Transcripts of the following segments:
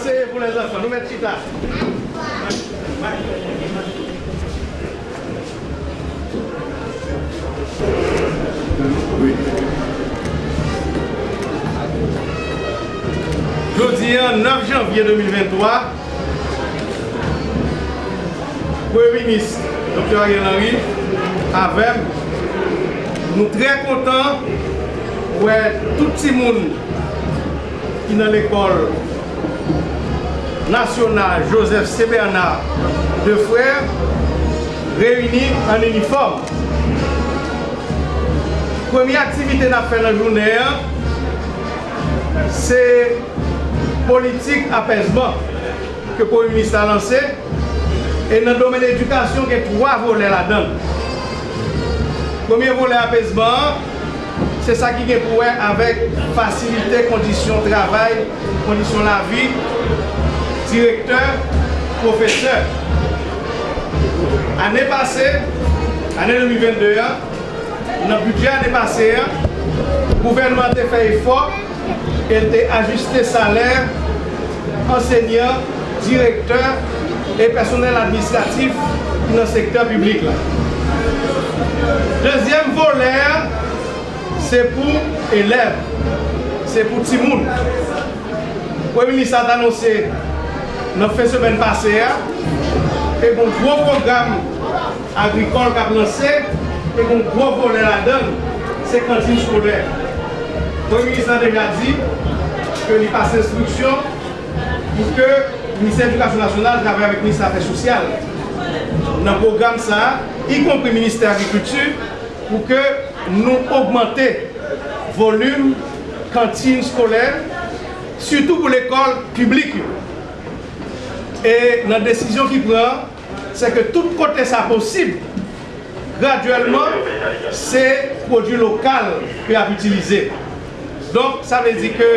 Asseyez-vous les enfants, nous mettons là. Oui. Jeudi 9 janvier 2023, Premier ministre Dr. Ariel Henry, avec nous très contents, ouais, tout le monde qui est dans l'école national Joseph C. Bernard, deux frères, réunis en uniforme. Première activité n'a fait la journée, c'est politique apaisement que le Premier ministre a lancé. Et dans le domaine de l'éducation, il y a trois volets là-dedans. Premier volet apaisement, c'est ça qui est pour avec facilité, conditions de travail, conditions de la vie, direkteur, professeur. Ane pase, ane 2022 an, nan budget ane pase an, gouvernement te fè efor, el te ajuste salèr, enseignant, direkteur, e personel administratif nan sektor publik la. Dezyem volèr, se pou elèv, se pou timoun. Ouè, ministre a anonsè nan fe semen pase ya, pe kon gro program agrikol kap lanse, pe kon gro volen la den, se kantin skolè. Premier ministre deja di, ke li pase instruksyon, pou ke minister edukasyon nasyonal javè avèk minister afè sosyal. Nan program sa, y kompre minister agrikultur, pou ke nou augmente volume kantine skolè, surtout pou l'ekol publik yo. E nan desisyon ki pran, se ke tout kote sa posib, graduellement, se prodou lokal ki ap utilize. Donk, sa vezi ke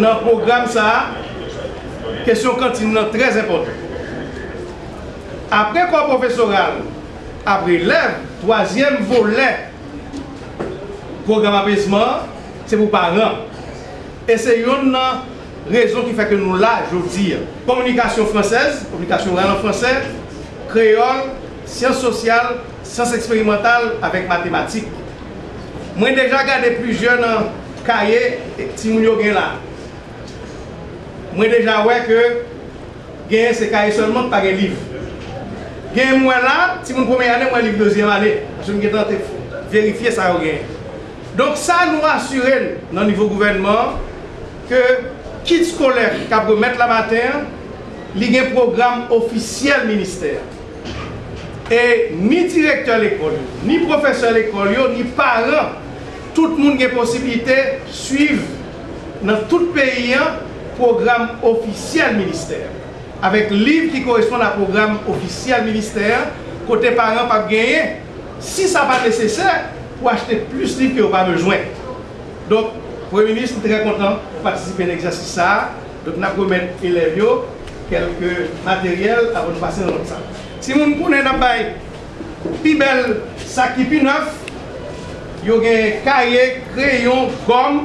nan program sa, kesyon kantine nan trez impotant. Apre kon profesoral, apre lev, toasyem volet, program apesman, se pou paran. E se yon nan rezon ki fè ke nou la, jow dir, Komunikasyon fransez, komunikasyon rayon fransez, kreol, siyans sosyal, siyans eksperimental avèk matematik. Mwen deja gade plus jen nan kaye ti moun yo gen la. Mwen deja wè ke gen se kaye solman pa gen liv. Gen mwen la, ti moun pwome anè mwen liv dozyen anè. Asoun gen tante verifiye sa yo gen. Donk sa nou asyren nan nivou gouvenman ke kit skolèk kap go met la mater li gen program ofisyel minister. E ni direktor l'ekol yo, ni profeseur l'ekol yo, ni paran, tout moun gen posibilite suiv nan tout peyi an program ofisyel minister. Avèk liv ki koresponde a program ofisyel minister, kote paran pa genye, si sa pa nesesè, pou achete plus liv ki yo pa bejwen. Donk, Premier Ministre, très content de participer à sa. Donk, Donc, nous avons elev yo kelke materyel avon nou pase nan lot sa. Si moun pounen nan bay pi bel saki pi neuf, yo genye kaye, kreyon, gom,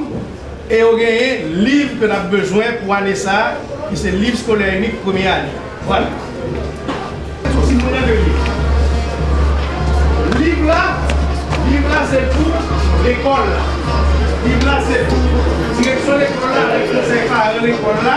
e yo genye liv ke nan bezwen pou ane sa, ki se liv skolè unik ane. Voilà. Si mounen de liv. Liv la, liv la se pou l'ekol la. Liv la se pou direksyon l'ekol la, direksyon se pa l'ekol la,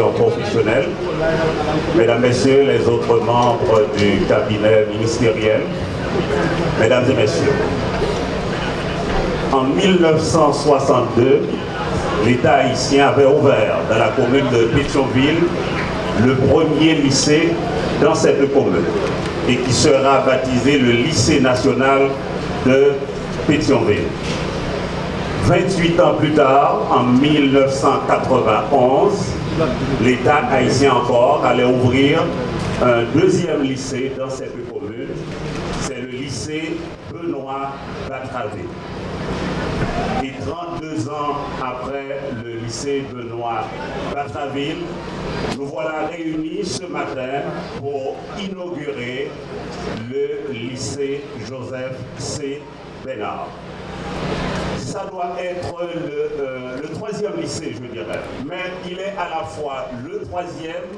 professionnelle, Mesdames, Messieurs les autres membres du cabinet ministériel, Mesdames et Messieurs, en 1962, l'État haïtien avait ouvert dans la commune de Pétionville le premier lycée dans cette commune et qui sera baptisé le lycée national de Pétionville. 28 ans plus tard, en 1991, l'État haïtien encore allait ouvrir un deuxième lycée dans cette commune. C'est le lycée Benoît Batravé. Et 32 ans après le lycée Benoît Batraville, nous voilà réunis ce matin pour inaugurer le lycée Joseph C. Bénard ça doit être euh, le, lycée, je dirais. Mais il est à la fois le troisième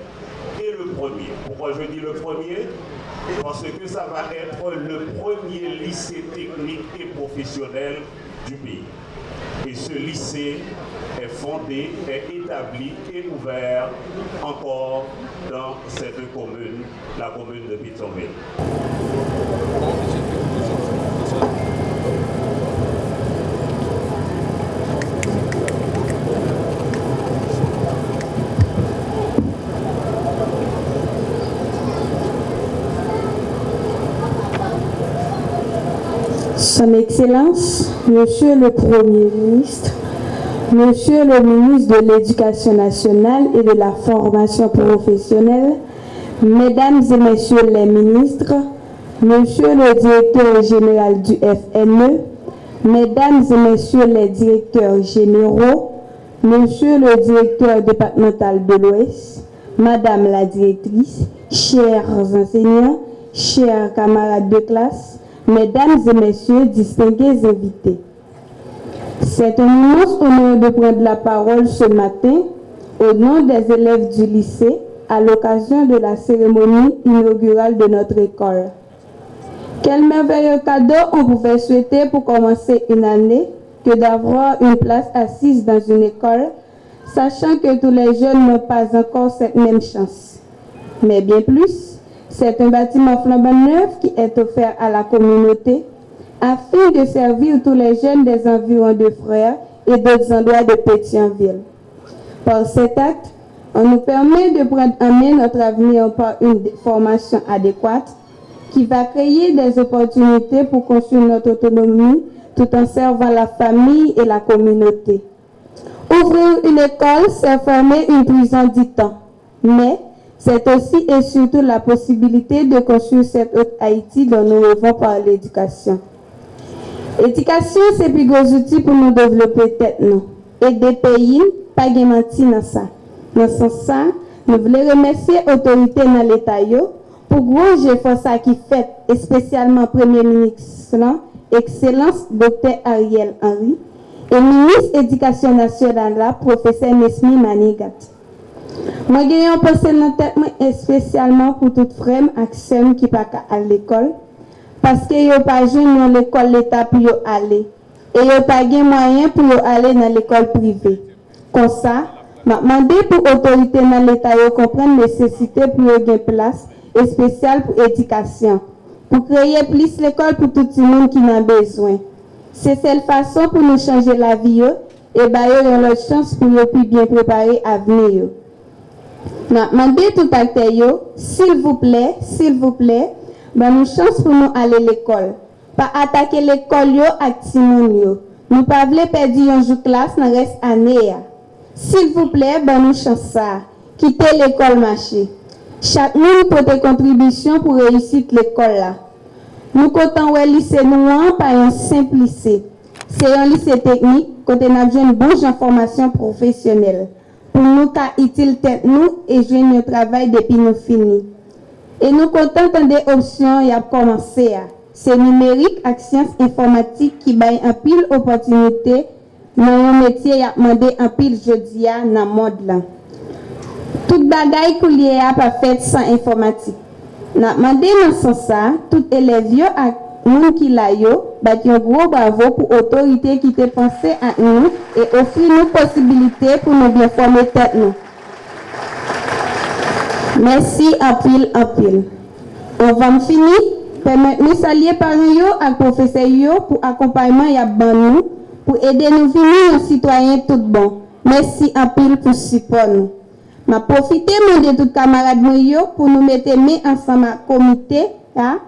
et le premier. Pourquoi je dis le premier? Parce que ça va être le premier lycée technique et professionnel du pays. Et ce lycée est fondé, est établi et ouvert encore dans cette commune, la commune de Pétionville. Son Excellence, Monsieur le Premier ministre, Monsieur le ministre de l'Éducation nationale et de la formation professionnelle, Mesdames et Messieurs les ministres, Monsieur le directeur général du FNE, Mesdames et Messieurs les directeurs généraux, Monsieur le directeur départemental de l'Ouest, Madame la directrice, chers enseignants, chers camarades de classe, Mesdames et Messieurs, distingués invités, c'est un immense honneur de prendre la parole ce matin au nom des élèves du lycée à l'occasion de la cérémonie inaugurale de notre école. Quel merveilleux cadeau on pouvait souhaiter pour commencer une année que d'avoir une place assise dans une école, sachant que tous les jeunes n'ont pas encore cette même chance. Mais bien plus, C'est un bâtiment flambant neuf qui est offert à la communauté afin de servir tous les jeunes des environs de Frères et d'autres endroits de Pétionville. Par cet acte, on nous permet de prendre en main notre avenir par une formation adéquate qui va créer des opportunités pour construire notre autonomie tout en servant la famille et la communauté. Ouvrir une école, c'est fermer une prison du temps, mais c'est aussi et surtout la possibilité de construire cette autre Haïti dont nous rêvons par l'éducation. L'éducation, c'est plus gros outil pour nous développer tête nous. Et des pays, pas de mentir dans ça. Dans ce sens, nous voulons remercier l'autorité dans l'État pour gros effort ça qui fait, et spécialement Premier ministre, Excellence Dr. Ariel Henry, et ministre de l'Éducation nationale, professeur Nesmi Manigat. Moi, j'ai un pensée spécialement pour toutes frères et qui pas à l'école, parce que yo pas dans l'école l'État pour aller. Et yo pas de moyen pour aller dans l'école privée. Comme ça, m'a demandé pour l'autorité dans l'État de comprendre nécessité pour une place spéciale pour l'éducation, pour créer plus l'école pour tout le monde qui en a besoin. C'est cette façon pour nous changer la vie et bailler leur chance pour nous plus bien préparer à venir. Mwen mande tout akte yo, sil vouple, sil vouple, ban nou chans pou nou ale l'ekol. Pa atake l'ekol yo ak timoun yo. Nou pa vle pedi yon jou klas nan res ane ya. Sil vouple, ban nou chans sa. Kite l'ekol mache. Chak nou pote kontribisyon pou reyusit l'ekol la. Nou kontan wè lise nou an pa yon simp lise. Se yon lise teknik, kote nan jen bouj an formasyon profesyonel. pou nou ka itil tet nou e jwen nou travay depi nou fini. E nou kontant an de opsyon yap komanse ya. Se nimerik ak siyans informatik ki bay an pil opotinite nan yon metye yap mande an pil jodi ya nan mod lan. Tout bagay kou liye ya pa fet san informatik. Nan mande nan san sa, tout elev yo ak nous qui l'a yo, bah un gros bravo pour autorité qui t'a pensé à nous et offrir nous possibilité pour nous bien former tête nous. Merci à pile à pile. On va finir. Permettez-nous saluer par nous à professeur pour accompagnement et nous pour aider nous venir un citoyen tout bon. Merci à pile pour support nous. Ma profité de tous camarades yo pour nous mettre ensemble à comité hein,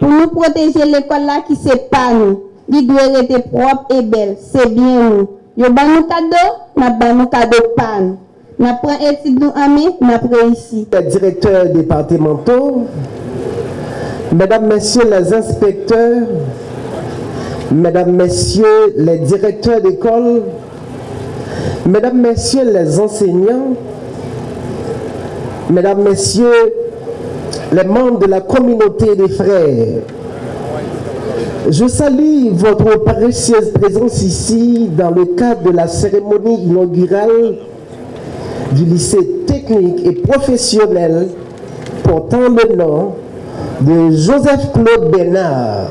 pour nous protéger l'école là qui c'est pas nous. Il doit être propre et belle. C'est bien nous. Yo ban nous cadeau, n'a ban nous cadeau pas nous. N'a pris étude nous ami, n'a ici. Les directeurs départementaux, mesdames, messieurs les inspecteurs, mesdames, messieurs les directeurs d'école, mesdames, messieurs les enseignants, mesdames, messieurs les membres de la communauté des frères, je salue votre précieuse présence ici dans le cadre de la cérémonie inaugurale du lycée technique et professionnel portant le nom de Joseph Claude Bénard.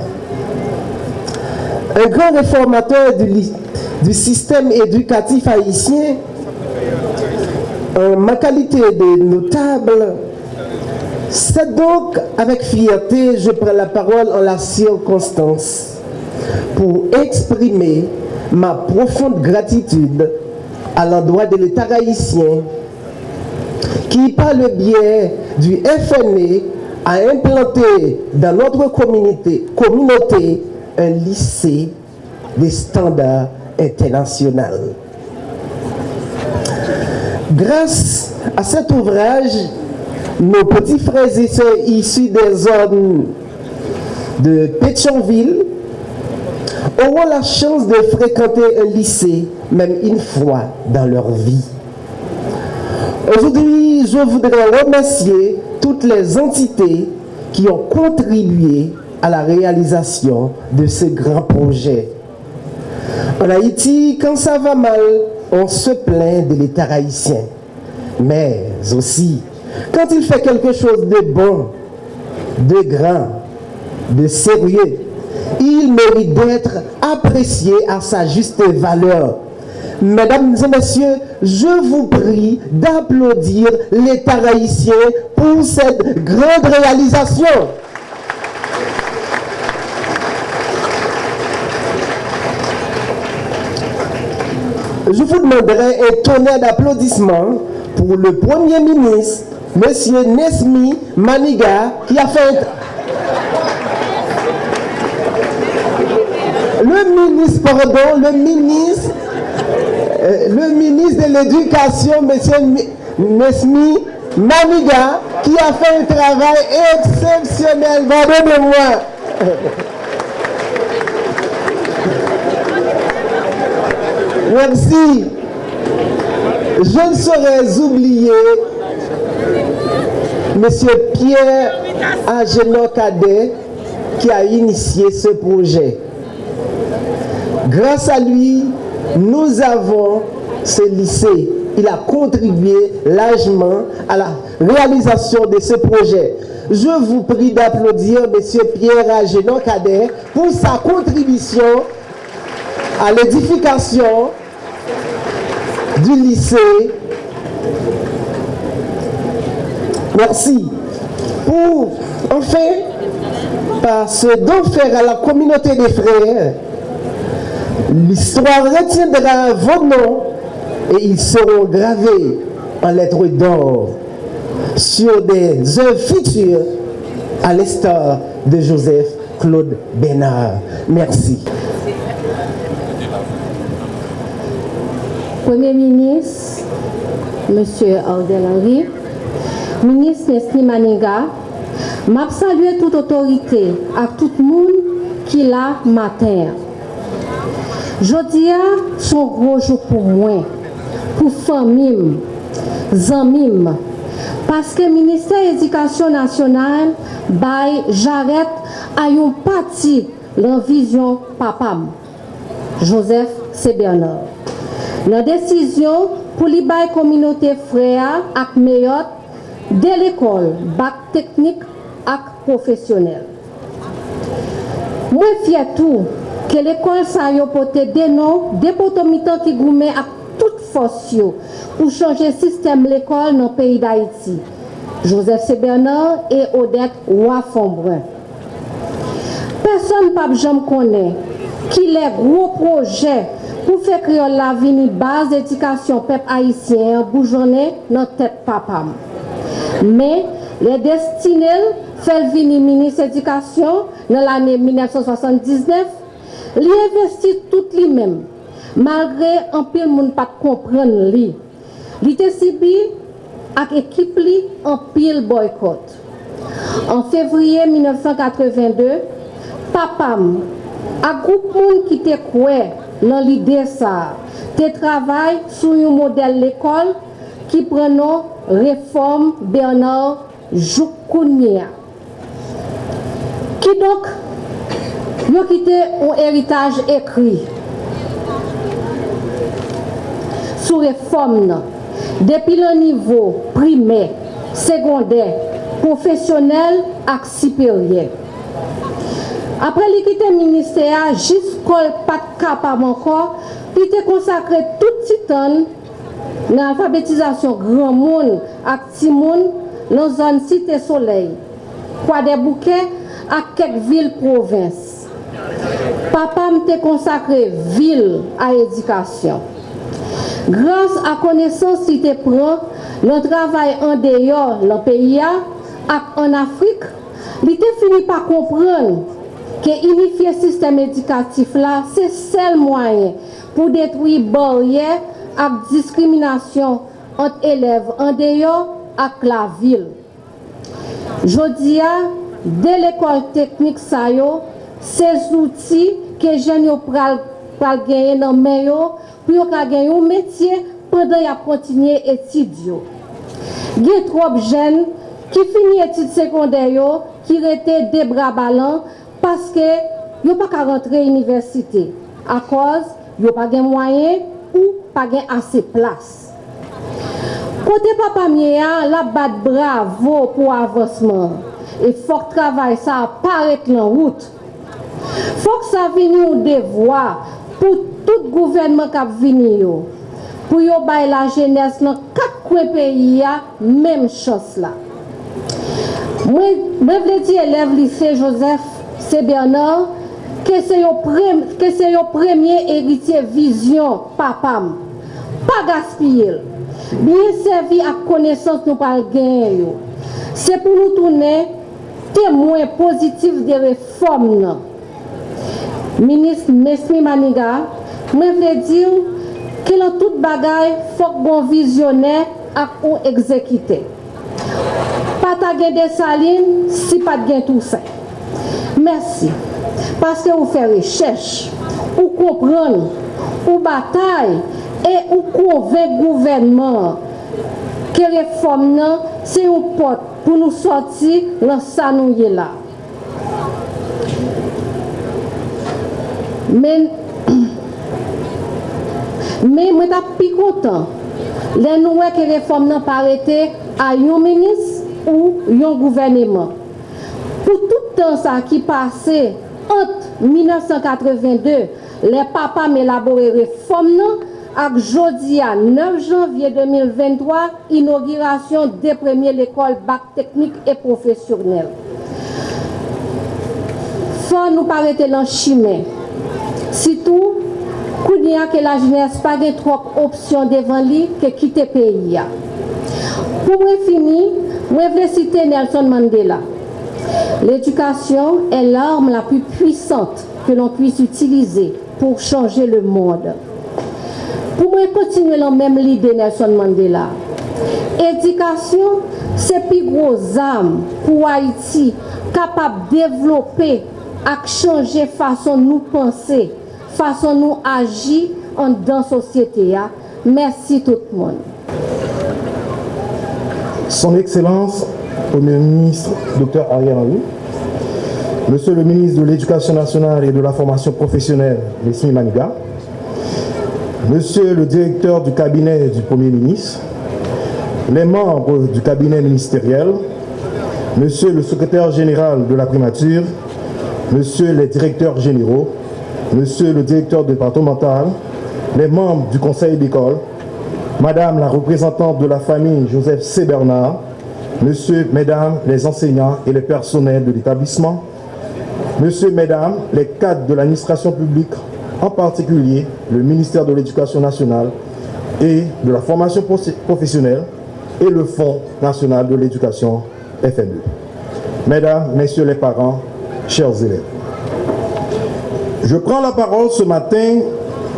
Un grand réformateur du, système éducatif haïtien, en ma qualité de notable, c'est donc avec fierté je prends la parole en la circonstance pour exprimer ma profonde gratitude à l'endroit de l'État haïtien qui, par le biais du FNE, a implanté dans notre communauté, communauté un lycée des standards internationaux. Grâce à cet ouvrage, nos petits frères et sœurs issus des zones de Pétionville auront la chance de fréquenter un lycée même une fois dans leur vie. Aujourd'hui, je voudrais remercier toutes les entités qui ont contribué à la réalisation de ce grand projet. En Haïti, quand ça va mal, on se plaint de l'État haïtien. Mais aussi, quand il fait quelque chose de bon, de grand, de sérieux, il mérite d'être apprécié à sa juste valeur Mesdames et messieurs, je vous prie d'applaudir l'État haïtien pour cette grande réalisation. Je vous demanderai un tonnerre d'applaudissements pour le Premier ministre, M. Nesmi Maniga, qui a fait... Le ministre, pardon, le ministre, euh, le ministre de l'Éducation, M. Nesmi Maniga, qui a fait un travail exceptionnel. Pardonnez-moi. Merci. Je ne saurais oublier M. Pierre Agenor Cadet qui a initié ce projet. Grâce à lui, nous avons ce lycée. Il a contribué largement à la réalisation de ce projet. Je vous prie d'applaudir M. Pierre Agenor Cadet pour sa contribution à l'édification du lycée. Merci. Pour, enfin, par ce don faire à la communauté des frères, l'histoire retiendra vos noms et ils seront gravés en lettres d'or sur des œuvres futures à l'instar de Joseph Claude Bénard. Merci. Premier ministre, M. Ardel Henry, Minis Nesli Maniga, map salye tout otorite ak tout moun ki la mater. Jodia son rojou pou mwen, pou famim, zanmim, paske Ministèr Edikasyon Nasyonal bay jaret ayon pati lan vizyon papam, Joseph C. Bernard. Nan desisyon pou li bay kominote freya ak meyot Dès l'école, bac technique ak professionnel. Mwen fye tou ke l'ekol sa yo pote denon depotomitan ki goumen ak tout fos yo pou chanje sistem l'ekol nan peyi d'Haïti. Joseph C. Bernard e Odette Ouafombrun. Person pap jom konen ki le gro proje pou fe kriol la vini baz edikasyon pep Haitien boujone nan tet papam. Men, le destinel fel vini minis edikasyon nan l'anye 1979, li investi tout li men, malgre anpil moun pat kompren li. Li te sibi ak ekip li anpil boykot. An fevriye 1982, papam ak group moun ki te kwe nan li desa, te travay sou yon model l'ekol qui prend réforme Bernard Joukounia. Qui donc, a quitté un héritage écrit sur réforme depuis le niveau primaire, secondaire, professionnel et supérieur. Après l'équité ministère, jusqu'au pas capable encore, il était consacré tout titan Nan alfabetizasyon gran moun ak ti moun nan zon site soley, kwa de bouke ak kek vil provins. Papam te konsakre vil a edikasyon. Grans a konesans si te pran, nan travay an deyor nan peya ak an Afrik, li te fini pa kompran ke inifiye sistem edikatif la se sel mwayen pou detwi barye ap diskriminasyon ant elev an deyo ak la vil. Jodia, de l'ekol teknik sa yo, se zouti ke jen yo pral, pral genye nan men yo, pou yo ka genye yo metye pandan ya kontinye etid yo. Ge trop jen ki fini etid sekondè yo, ki rete debra balan, paske yo pa ka rentre universite. A koz, yo pa genye mwayen, ou pa gen ase plas. Kote papa miye an, la bat bravo pou avansman. E fok travay sa aparet lan wout. Fok sa vini ou devwa pou tout gouvenman kap vini yo. Pou yo bay la jenès nan kak kwe peyi ya, mem chos la. Mwen vleti elev lise Joseph C. Bernard, ke se yo, prem, yo premye eritye vizyon papam. Pa gaspil. Bien servi ak konesans nou pal gen yo. Se pou nou toune temwen pozitif de reform nan. Minis Mesmi Maniga, mwen vle diw ke lan tout bagay fok bon vizyonè ak ou ekzekite. Pata gen desaline, si pat gen tout se. Mersi. Paske ou fè rechèche, ou kompran, ou batay, e ou konvek gouvenman. Ke reform nan, se ou pot pou nou soti lan sa nou ye la. Men, men mwen da pi kontan, le nou wè ke reform nan parete a yon menis ou yon gouvenman. Pou tout an sa ki pase, ant 1982, le papa me elabore reform nan, ak jodi a 9 janvye 2023, inaugurasyon de premye l'ekol bak teknik e profesyonel. Fon nou parete lan chimè. Sitou, kou diya ke la jenès pa gen trok opsyon devan li ke kite peyi ya. Pou mwen fini, mwen vle site Nelson Mandela. L'éducation est l'arme la plus puissante que l'on puisse utiliser pour changer le monde. Pour moi, continuer la même l'idée Nelson Mandela. Éducation, c'est plus gros âme pour Haïti, capable de développer et changer façon nous penser, façon nous agir en dans la société. Merci tout le monde. Son Excellence, Premier ministre Dr Ariel Henry, Monsieur le ministre de l'Éducation nationale et de la formation professionnelle, Messimi Maniga, Monsieur le directeur du cabinet du Premier ministre, les membres du cabinet ministériel, Monsieur le secrétaire général de la primature, Monsieur les directeurs généraux, Monsieur le directeur départemental, les membres du conseil d'école, Madame la représentante de la famille Joseph C. Bernard, Monsieur, Mesdames les enseignants et les personnels de l'établissement, Monsieur, Mesdames les cadres de l'administration publique en particulier le ministère de l'Éducation nationale et de la formation professionnelle et le Fonds national de l'éducation FNE. Mesdames, Messieurs les parents, chers élèves, je prends la parole ce matin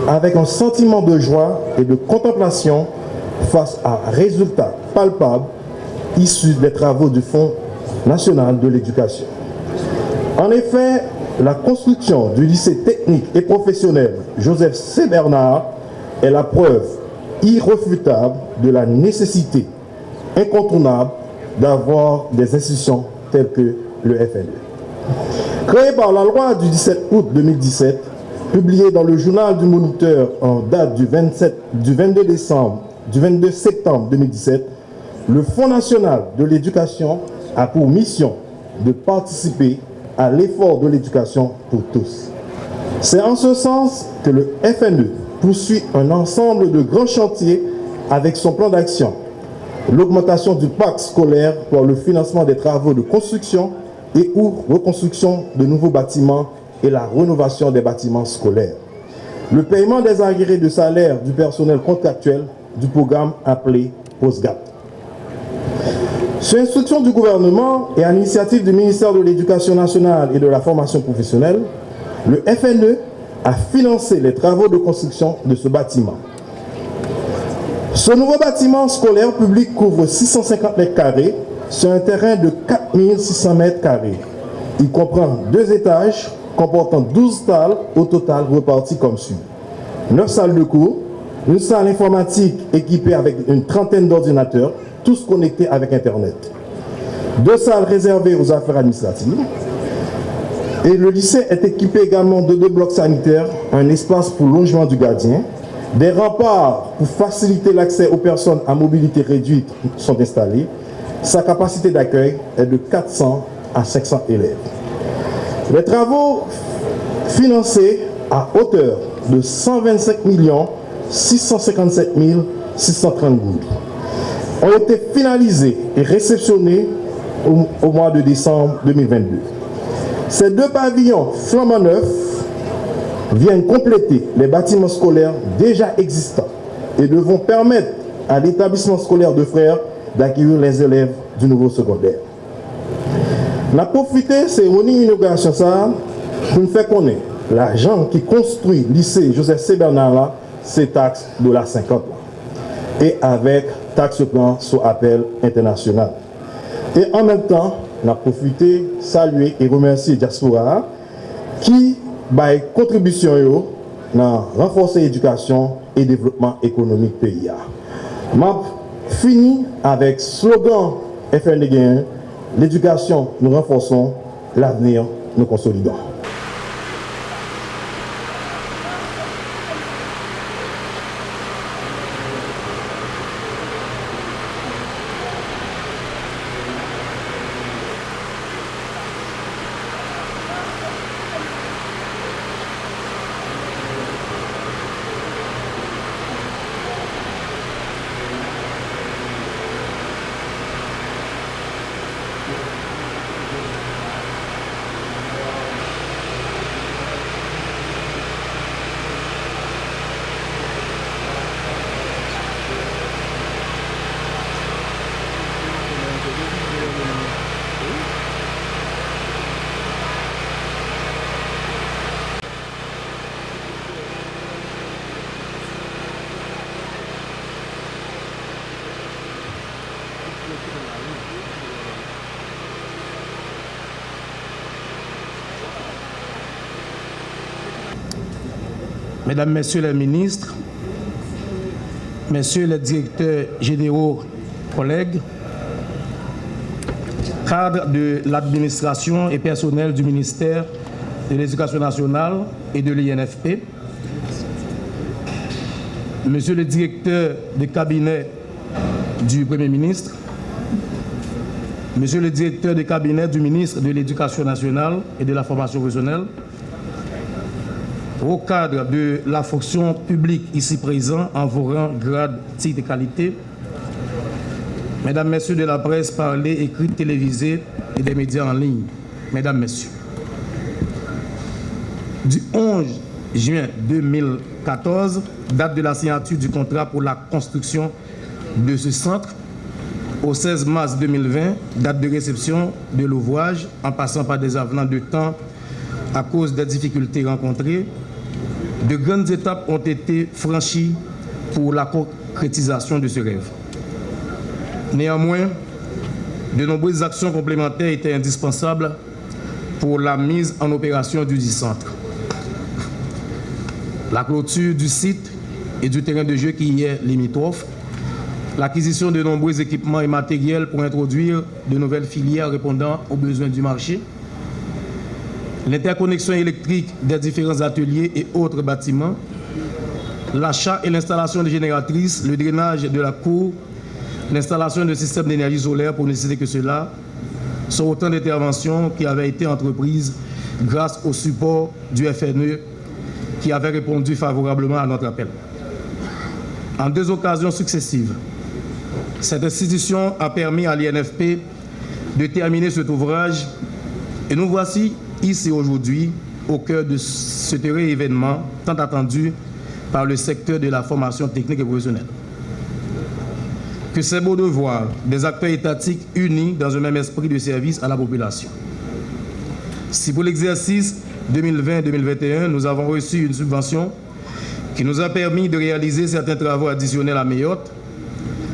avec un sentiment de joie et de contemplation face à un résultat palpable issu des travaux du Fonds national de l'éducation. En effet, la construction du lycée technique et professionnel Joseph C. Bernard est la preuve irréfutable de la nécessité incontournable d'avoir des institutions telles que le FNE. Créé par la loi du 17 août 2017, publiée dans le journal du Moniteur en date du, 27, du 22 décembre, du 22 septembre 2017, le Fonds national de l'éducation a pour mission de participer à l'effort de l'éducation pour tous. C'est en ce sens que le FNE poursuit un ensemble de grands chantiers avec son plan d'action. L'augmentation du parc scolaire pour le financement des travaux de construction et ou reconstruction de nouveaux bâtiments et la rénovation des bâtiments scolaires. Le paiement des agrégés de salaire du personnel contractuel du programme appelé POSGAP. Sur instruction du gouvernement et à l'initiative du ministère de l'Éducation nationale et de la formation professionnelle, le FNE a financé les travaux de construction de ce bâtiment. Ce nouveau bâtiment scolaire public couvre 650 mètres carrés sur un terrain de 4600 mètres carrés. Il comprend deux étages comportant 12 salles au total reparties comme suit. 9 salles de cours, une salle informatique équipée avec une trentaine d'ordinateurs, tous connectés avec Internet. Deux salles réservées aux affaires administratives. Et le lycée est équipé également de deux blocs sanitaires, un espace pour logement du gardien, des remparts pour faciliter l'accès aux personnes à mobilité réduite sont installés. Sa capacité d'accueil est de 400 à 500 élèves. Les travaux financés à hauteur de 125 millions 657 630 gouttes ont été finalisés et réceptionnés au, mois de décembre 2022. Ces deux pavillons flambant neufs viennent compléter les bâtiments scolaires déjà existants et devront permettre à l'établissement scolaire de Frères d'accueillir les élèves du nouveau secondaire. On a profité de ces inauguration ça pour nous faire connaître l'argent qui construit le lycée Joseph C. Bernard c'est taxe de la 50 et avec taxe plan sous appel international. Et en même temps, on a profité, saluer et remercier Diaspora qui par contribution yo dans renforcer l'éducation et le développement économique pays. Map fini avec slogan FNDG l'éducation nous renforçons, l'avenir nous consolidons. Mesdames, Messieurs les ministres, Messieurs les directeurs généraux, collègues, cadres de l'administration et personnel du ministère de l'Éducation nationale et de l'INFP, Monsieur le directeur de cabinet du Premier ministre, Monsieur le directeur de cabinet du ministre de l'Éducation nationale et de la formation professionnelle, au cadre de la fonction publique ici présent en vos rangs, grades, titres et qualités, Mesdames, Messieurs de la presse parlée, écrite, télévisée et des médias en ligne, Mesdames, Messieurs, du 11 juin 2014, date de la signature du contrat pour la construction de ce centre, au 16 mars 2020, date de réception de l'ouvrage, en passant par des avenants de temps à cause des difficultés rencontrées, de grandes étapes ont été franchies pour la concrétisation de ce rêve. Néanmoins, de nombreuses actions complémentaires étaient indispensables pour la mise en opération du centre. La clôture du site et du terrain de jeu qui y est limitrophe, l'acquisition de nombreux équipements et matériels pour introduire de nouvelles filières répondant aux besoins du marché, l'interconnexion électrique des différents ateliers et autres bâtiments, l'achat et l'installation de génératrices, le drainage de la cour, l'installation de systèmes d'énergie solaire pour ne citer que cela, sont autant d'interventions qui avaient été entreprises grâce au support du FNE qui avait répondu favorablement à notre appel. En deux occasions successives, cette institution a permis à l'INFP de terminer cet ouvrage et nous voici ici aujourd'hui au cœur de ce heureux événement tant attendu par le secteur de la formation technique et professionnelle. Que c'est beau de voir des acteurs étatiques unis dans un même esprit de service à la population. Si pour l'exercice 2020-2021, nous avons reçu une subvention qui nous a permis de réaliser certains travaux additionnels à Mayotte,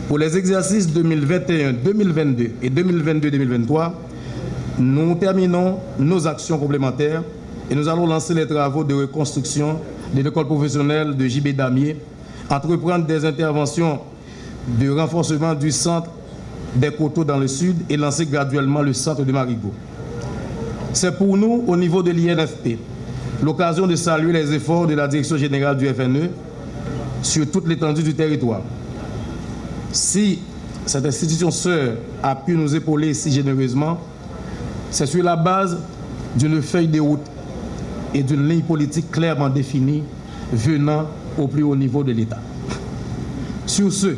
pour les exercices 2021, 2022 et 2022-2023, nous terminons nos actions complémentaires et nous allons lancer les travaux de reconstruction de l'école professionnelle de JB Damier, entreprendre des interventions de renforcement du centre des coteaux dans le sud et lancer graduellement le centre de Marigot. C'est pour nous, au niveau de l'INFP, l'occasion de saluer les efforts de la direction générale du FNE sur toute l'étendue du territoire. Si cette institution sœur a pu nous épauler si généreusement, c'est sur la base d'une feuille de route et d'une ligne politique clairement définie venant au plus haut niveau de l'État. Sur ce,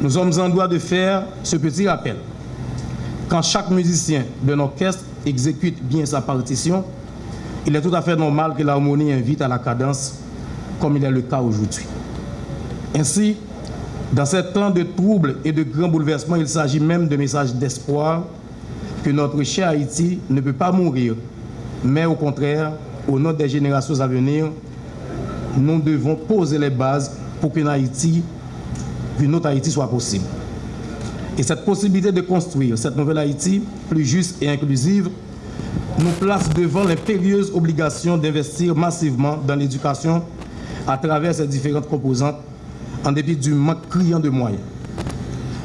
nous sommes en droit de faire ce petit rappel. Quand chaque musicien d'un orchestre exécute bien sa partition, il est tout à fait normal que l'harmonie invite à la cadence, comme il est le cas aujourd'hui. Ainsi, dans ces temps de troubles et de grands bouleversements, il s'agit même de messages d'espoir que notre cher Haïti ne peut pas mourir, mais au contraire, au nom des générations à venir, nous devons poser les bases pour qu'une Haïti, qu'une autre Haïti soit possible. Et cette possibilité de construire cette nouvelle Haïti plus juste et inclusive nous place devant l'impérieuse obligation d'investir massivement dans l'éducation à travers ses différentes composantes en dépit du manque criant de moyens.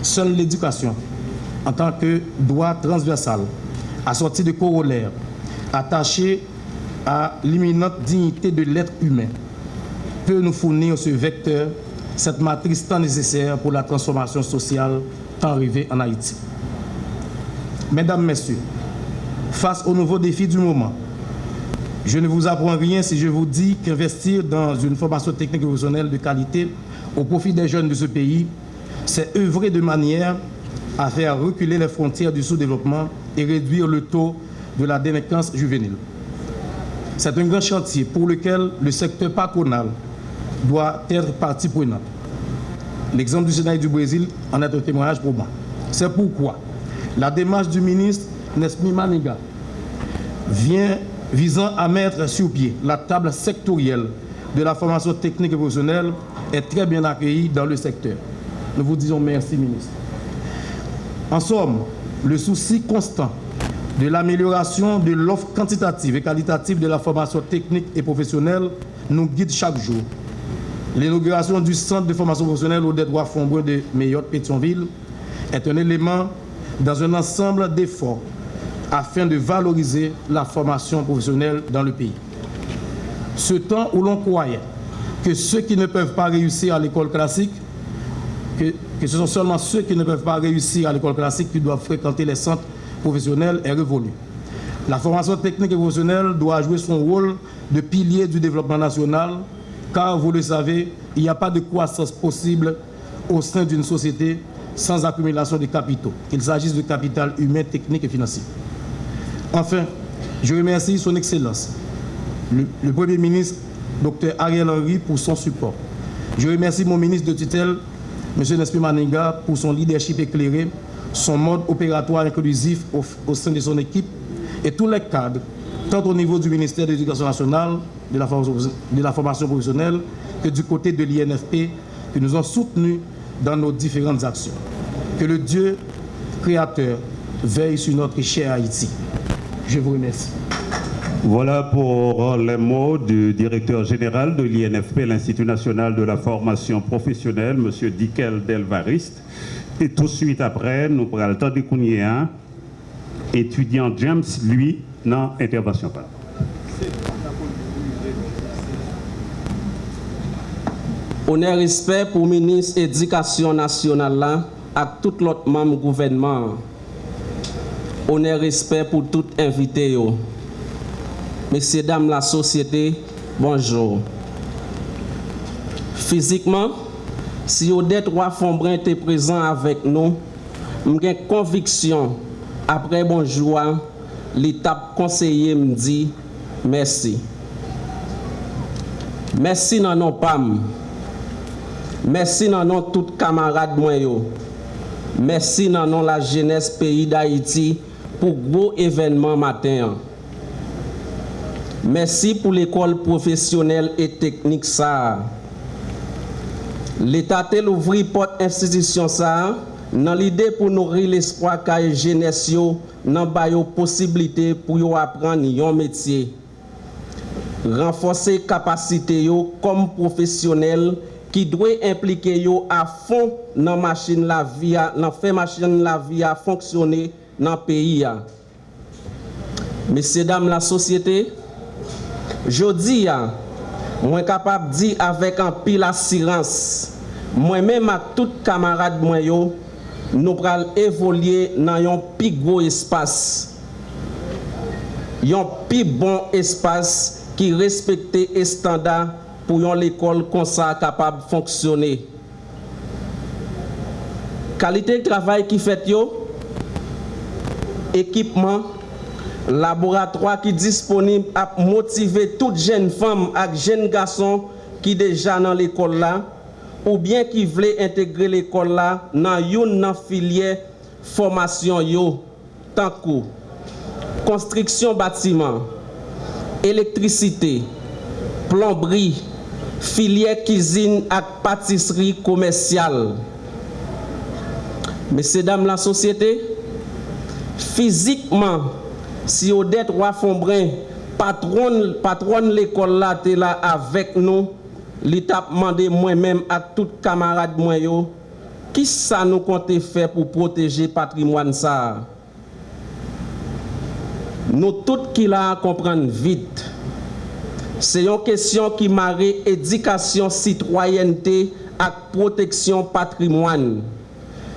Seule l'éducation, en tant que droit transversal, assorti de corollaires, attaché à l'imminente dignité de l'être humain, peut nous fournir ce vecteur, cette matrice tant nécessaire pour la transformation sociale tant arrivée en Haïti. Mesdames, Messieurs, face aux nouveaux défis du moment, je ne vous apprends rien si je vous dis qu'investir dans une formation technique professionnelle de qualité au profit des jeunes de ce pays, c'est œuvrer de manière à faire reculer les frontières du sous-développement et réduire le taux de la délinquance juvénile. C'est un grand chantier pour lequel le secteur patronal doit être partie prenante. L'exemple du Sénat du Brésil en est un témoignage pour moi. C'est pourquoi la démarche du ministre Nesmi Maniga vient visant à mettre sur pied la table sectorielle de la formation technique et professionnelle est très bien accueillie dans le secteur. Nous vous disons merci, ministre. En somme, le souci constant de l'amélioration de l'offre quantitative et qualitative de la formation technique et professionnelle nous guide chaque jour. L'inauguration du centre de formation professionnelle au détroit Fombreux de Mayotte-Pétionville est un élément dans un ensemble d'efforts afin de valoriser la formation professionnelle dans le pays. Ce temps où l'on croyait que ceux qui ne peuvent pas réussir à l'école classique, que, que, ce sont seulement ceux qui ne peuvent pas réussir à l'école classique qui doivent fréquenter les centres professionnels est révolu. La formation technique et professionnelle doit jouer son rôle de pilier du développement national, car vous le savez, il n'y a pas de croissance possible au sein d'une société sans accumulation de capitaux, qu'il s'agisse de capital humain, technique et financier. Enfin, je remercie son Excellence, le, le Premier ministre Dr Ariel Henry, pour son support. Je remercie mon ministre de tutelle, M. Nespi Maninga, pour son leadership éclairé, son mode opératoire inclusif au, sein de son équipe et tous les cadres, tant au niveau du ministère de l'Éducation nationale, de la, de la formation professionnelle, que du côté de l'INFP, que nous ont soutenus dans nos différentes actions. Que le Dieu créateur veille sur notre cher Haïti. Je vous remercie. Voilà pour les mots du directeur général de l'INFP, l'Institut national de la formation professionnelle, M. Dickel Delvariste. Et tout de suite après, nous prenons le temps de un étudiant James, lui, dans intervention. Honneur respect pour le ministre de l'Éducation nationale et tout l'autre membre du gouvernement. Honneur respect pour tout invité. Messieurs, dames, la société, bonjour. Physiquement, si vous êtes trois Fombrin était présent avec nous, j'ai conviction, après bonjour, l'étape conseiller me dit merci. Merci nan non PAM. Merci nan non tout camarade mwen yo. Merci nan non la jeunesse pays d'Haïti pour gros événement matin. Merci pour l'école professionnelle et technique ça. L'État tel ouvri porte institution ça dans l'idée pour nourrir l'espoir que jeunesse nan ba yo possibilité pour yo apprendre un métier. Renforcer capacité yo comme professionnel qui doit impliquer yo à fond dans machine la vie, dans fait machine la vie à fonctionner dans le pays. Messieurs, dames, la société, Jodi ya, mwen kapap di avèk an pil asirans, mwen mèm ak tout kamarad mwen yo, nou pral evolye nan yon pi gwo espas. Yon pi bon espas ki respekte estanda pou yon l'ekol konsa kapab fonksyonè. Kalite travay ki fet yo, ekipman, Laboratoi ki disponib ap motive tout jen fam ak jen gason ki deja nan l'ekol la ou bien ki vle integre l'ekol la nan yon nan filye formasyon yo tankou. Konstriksyon batiman, elektrisite, plombri, filye kizin ak patisri komersyal. Mese dam la sosyete, fizikman, Si Odette Wafonbrin, patron, patron l'école là, t'es là avec nous, l'étape mandé moi-même à tout camarade moi yo, qui ça nous compte faire pour protéger patrimoine ça? Nous tous qui la comprendre vite. C'est une question qui marie éducation, citoyenneté et protection patrimoine.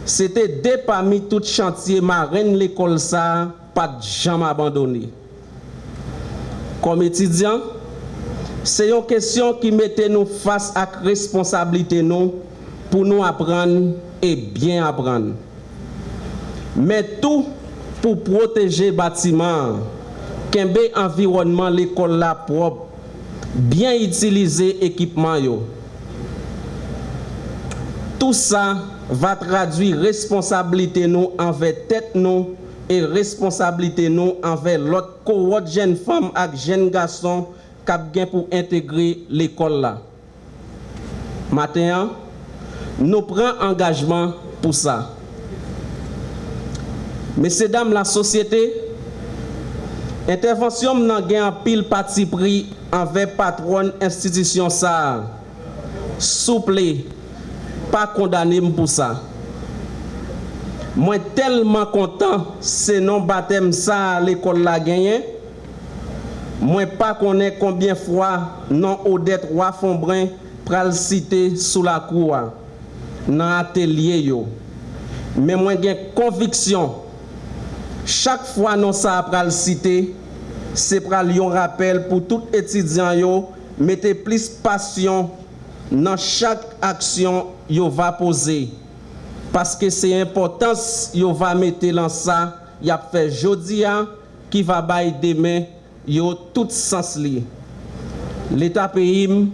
C'était des parmi tout chantier marraine l'école ça pat jam abandoni. Kom etidyan, se yon kesyon ki mette nou fas ak responsabilite non, nou pou nou apran e bien apran. Men tou pou proteje batiman, kenbe environman l'ekol la prop, bien itilize ekipman yo. Tout sa va tradwi responsabilite non, nou anve tet nou e responsabilite nou anve lot kowot jen fam ak jen gason kap gen pou integre l'ekol la. Maten an, nou pren angajman pou sa. Mese dam la sosyete, intervensyon nan gen an pil pati pri anve patron institisyon sa. Souple, pa kondanim pou sa. Mwen telman kontan se non batem sa l'ekol la genyen. Mwen pa konen konbyen fwa non odet wafonbren pral site sou la kouwa nan atelier yo. Men mwen gen konviksyon. Chak fwa non sa pral site, se pral yon rappel pou tout etidyan yo mette plis pasyon nan chak aksyon yo va pose. Paske se importans yo va mette lan sa, yap fe jodi an, ki va bay demen, yo tout sens li. L'Etat peyim,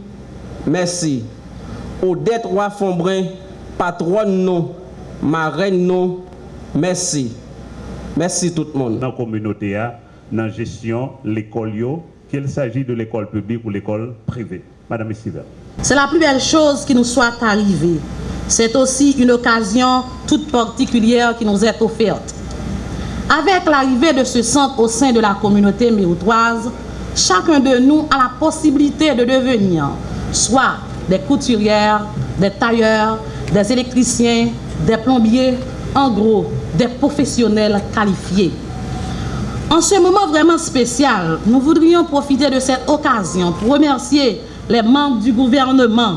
mersi. Ou det wafombre, patron nou, ma ren nou, mersi. Mersi tout moun. Nan kominote a, nan jesyon l'ekol yo, qu'il s'agit de l'école publique ou l'école privée. Madame Essiver. C'est la plus belle chose qui nous soit arrivée. C'est aussi une occasion toute particulière qui nous est offerte. Avec l'arrivée de ce centre au sein de la communauté méoutoise, chacun de nous a la possibilité de devenir soit des couturières, des tailleurs, des électriciens, des plombiers, en gros, des professionnels qualifiés. En ce moment vraiment spécial, nous voudrions profiter de cette occasion pour remercier les membres du gouvernement,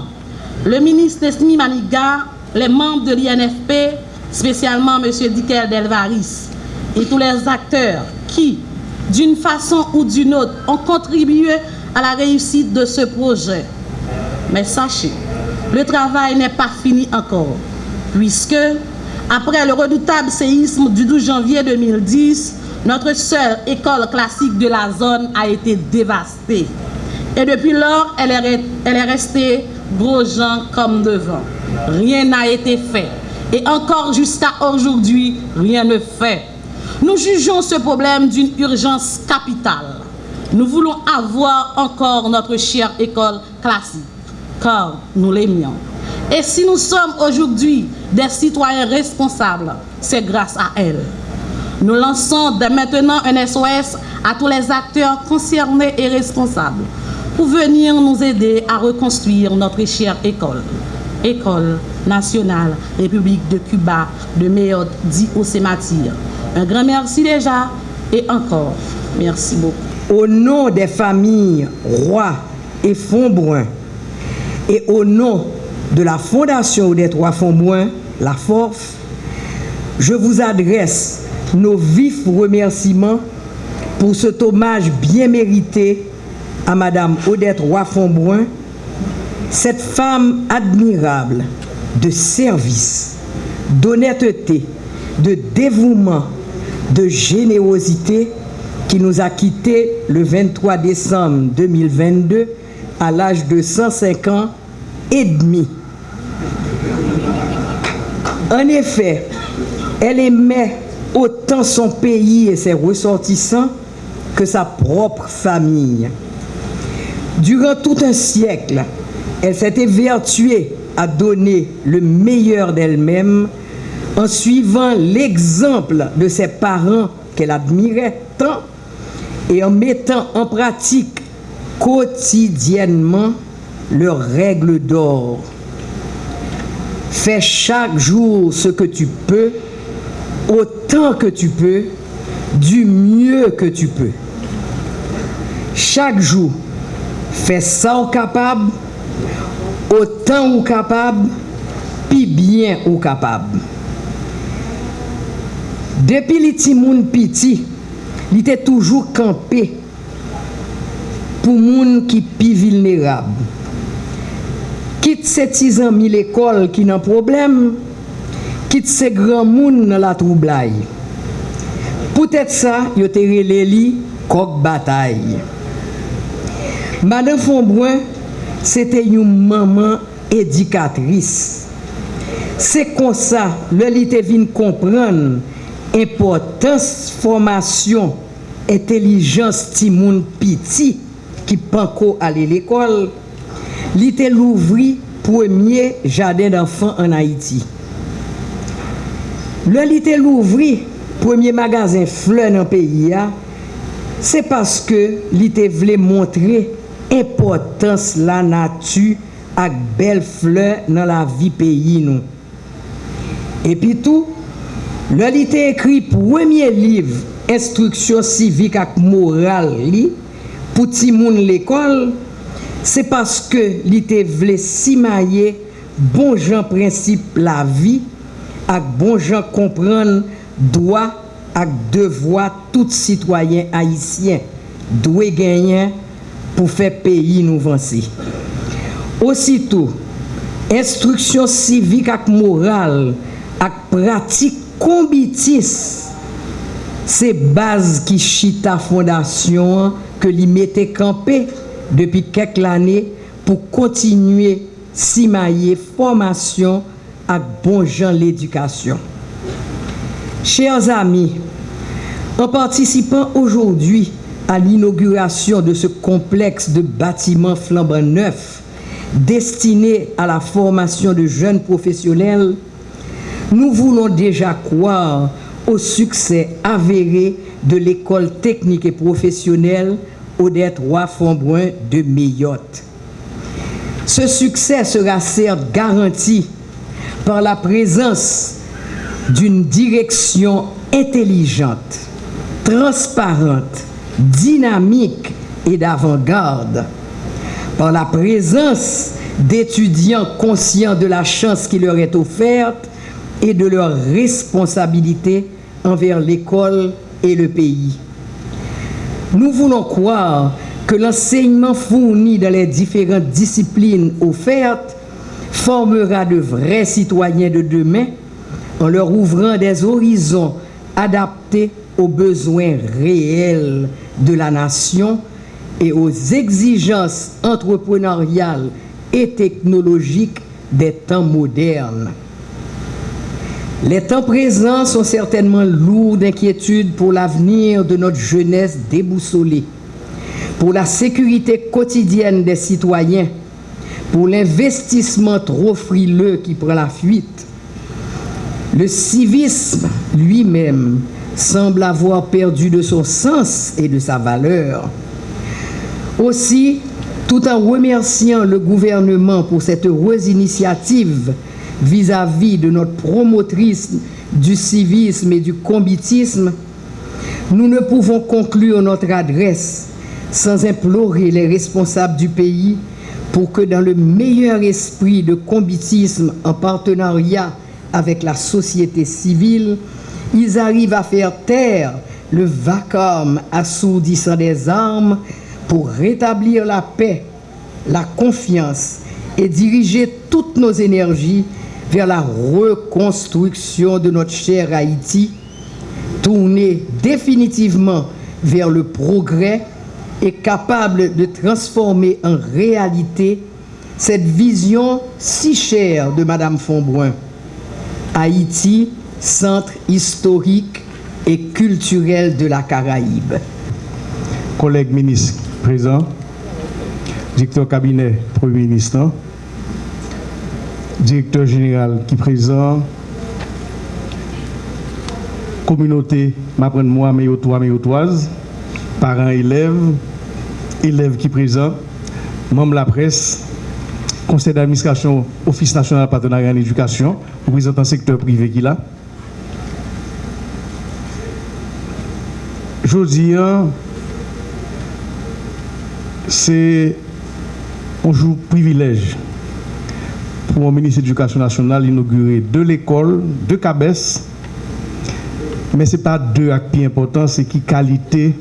le ministre Esmi Maniga, les membres de l'INFP, spécialement M. Dikel Delvaris, et tous les acteurs qui, d'une façon ou d'une autre, ont contribué à la réussite de ce projet. Mais sachez, le travail n'est pas fini encore, puisque, après le redoutable séisme du 12 janvier 2010, notre seule école classique de la zone a été dévastée. Et depuis lors, elle est restée gros gens comme devant. Rien n'a été fait. Et encore jusqu'à aujourd'hui, rien ne fait. Nous jugeons ce problème d'une urgence capitale. Nous voulons avoir encore notre chère école classique, car nous l'aimions. Et si nous sommes aujourd'hui des citoyens responsables, c'est grâce à elle. Nous lançons dès maintenant un SOS à tous les acteurs concernés et responsables pour venir nous aider à reconstruire notre chère école. École nationale République de Cuba de Méode dit. Un grand merci déjà et encore merci beaucoup. Au nom des familles Roy et Fontbrun et au nom de la Fondation des Trois Fontbrun, la FORF, je vous adresse nos vifs remerciements pour cet hommage bien mérité à Madame Odette Roy-Fonbrun, Cette femme admirable de service, d'honnêteté, de dévouement, de générosité qui nous a quittés le 23 décembre 2022 à l'âge de 105 ans et demi. En effet, elle aimait autant son pays et ses ressortissants que sa propre famille. Durant tout un siècle, elle s'était vertuée à donner le meilleur d'elle-même en suivant l'exemple de ses parents qu'elle admirait tant et en mettant en pratique quotidiennement leurs règles d'or. Fais chaque jour ce que tu peux, autant que tu peux, du mieux que tu peux. Chaque jour, Fè sa ou kapab, otan ou kapab, pi byen ou kapab. Depi li ti moun piti, li te toujou kampe pou moun ki pi vilnerab. Kit se tizan mi l'ekol ki nan problem, kit se gran moun nan la troublai. Poutet sa, yo te rele li kok batay. Madame Fonbrun, sete yon maman edikatris. Se konsa, le li te vin kompran, impotans formasyon, entelijans ti moun piti ki panko ale l'ekol, li te louvri premier jaden d'enfant an Haiti. Le li te louvri premier magazin fleur nan peyi ya, se paske li te vle montre importans la natu ak bel fleur nan la vi peyi nou. Epi tou, lè li te ekri premye liv instruksyon sivik ak moral li pou ti moun l'ekol, se paske li te vle simaye bon jan prinsip la vi ak bon jan kompran doa ak devwa tout sitwayen haisyen, dwe genyen pou fè peyi nou vansi. Ositou, instruksyon sivik ak moral ak pratik kombitis se baz ki chita fondasyon ke li mette kampe depi kek lane pou kontinue simaye formasyon ak bon jan l'edukasyon. Chers amis, en participant aujourd'hui à l'inauguration de ce complexe de bâtiments flambant neufs destiné à la formation de jeunes professionnels, nous voulons déjà croire au succès avéré de l'école technique et professionnelle Odette Roy-Fonbrun de Mayotte. Ce succès sera certes garanti par la présence d'une direction intelligente, transparente, dynamique et d'avant-garde, par la présence d'étudiants conscients de la chance qui leur est offerte et de leurs responsabilités envers l'école et le pays. Nous voulons croire que l'enseignement fourni dans les différentes disciplines offertes formera de vrais citoyens de demain en leur ouvrant des horizons adaptés aux besoins réels de la nation et aux exigences entrepreneuriales et technologiques des temps modernes. Les temps présents sont certainement lourds d'inquiétude pour l'avenir de notre jeunesse déboussolée, pour la sécurité quotidienne des citoyens, pour l'investissement trop frileux qui prend la fuite. Le civisme lui-même semble avoir perdu de son sens et de sa valeur. Aussi, tout en remerciant le gouvernement pour cette heureuse initiative, vis-à-vis de notre promotrice du civisme et du combitisme, nous ne pouvons conclure notre adresse sans implorer les responsables du pays pour que dans le meilleur esprit de combitisme en partenariat avec la société civile, ils arrivent à faire taire le vacarme assourdissant des armes pour rétablir la paix, la confiance et diriger toutes nos énergies vers la reconstruction de notre cher Haïti, tourner définitivement vers le progrès et capable de transformer en réalité cette vision si chère de Madame Fonbrun. Haïti, centre historique et culturel de la Caraïbe. Collègues ministres présents, directeur cabinet Premier ministre, directeur général qui présent, communauté, m'apprenne moi, mes toi, mes parents, élèves, élèves qui présent, membres de la presse, conseil d'administration, office national partenariat en éducation, représentant secteur privé qui là. Hein, c'est un jour privilège pour le ministre de l'Éducation nationale d'inaugurer deux l'école, deux cabesses, mais ce n'est pas deux actes importants, c'est qui qualité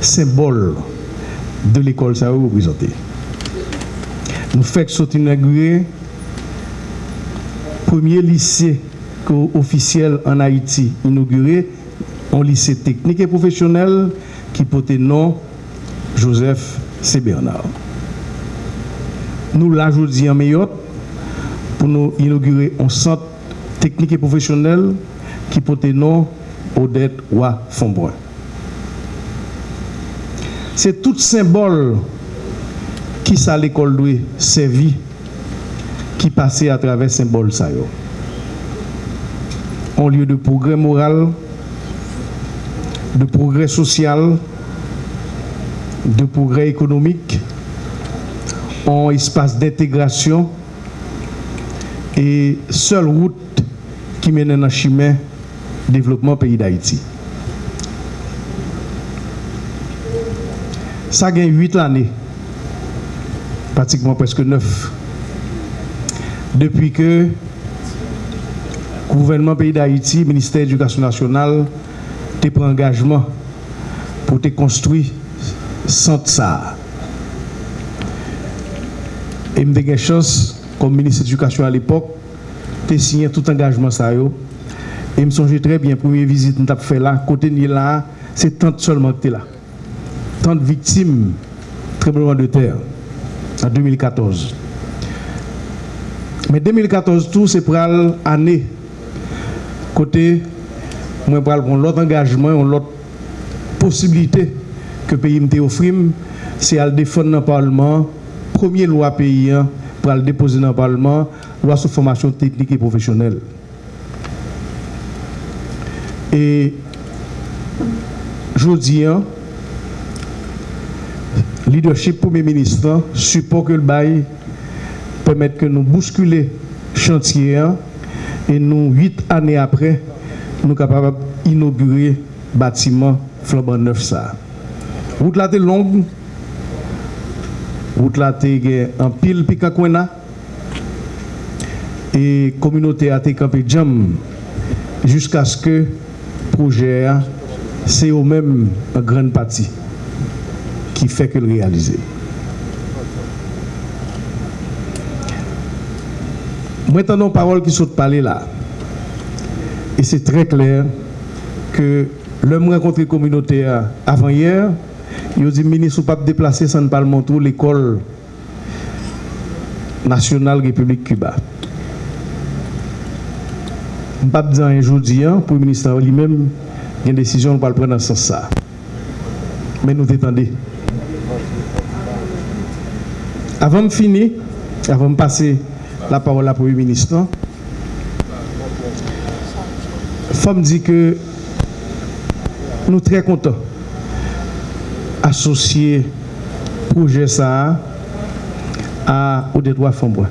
symbole de l'école ça vous. Nous faisons inaugurer premier lycée officiel en Haïti inauguré, un lycée technique et professionnel qui portait nom Joseph C. Nous l'ajoutons en meilleur pour nous inaugurer un centre technique et professionnel qui portait nom Odette Wa Fonbrun. C'est tout symbole qui ça l'école doit servir qui passait à travers symbole ça En lieu de progrès moral, de progrès social, de progrès économique, en espace d'intégration et seule route qui mène le chemin développement pays d'Haïti. Ça a gagné 8 années, pratiquement presque 9, depuis que le gouvernement pays d'Haïti, ministère de l'Éducation nationale, a pris engagement pour te construire centre ça. Et je une chance, comme ministre de l'Éducation à l'époque, de signer tout engagement ça. Et je me souviens très bien, première visite que fait là, côté de là, c'est tant seulement que là. Tant de victimes, tremblement de terre, en 2014. Mais 2014, tout, c'est pour l'année. Côté, moi, pour l'autre engagement, l'autre possibilité que le pays me offre, c'est à défendre dans le Parlement, première loi pays hein, pour le déposer dans le Parlement, loi sur formation technique et professionnelle. Et je dis, hein, leadership Premier ministre, support que le bail permettre que nous bousculer chantier et nous, huit années après, nous capables d'inaugurer le bâtiment flambant neuf. Ça. Route là est longue, route là est en pile Pikakwena, et la communauté a été campée jam jusqu'à ce que le projet c'est au même en grande partie qui fait que le réaliser. Maintenant, nos paroles qui sont parlées là. Et c'est très clair que l'homme rencontré communautaire avant hier, il a dit ministre pas déplacer sans pas montrer l'école nationale République Cuba. Je ne pas un jour pour le ministère lui-même, il y a une décision, pour le prendre dans ce sens. Mais nous attendons. Avant de finir, avant de passer la parole à Premier ministre, il faut me dire que nous sommes très contents d'associer le projet ça à, au Fombois.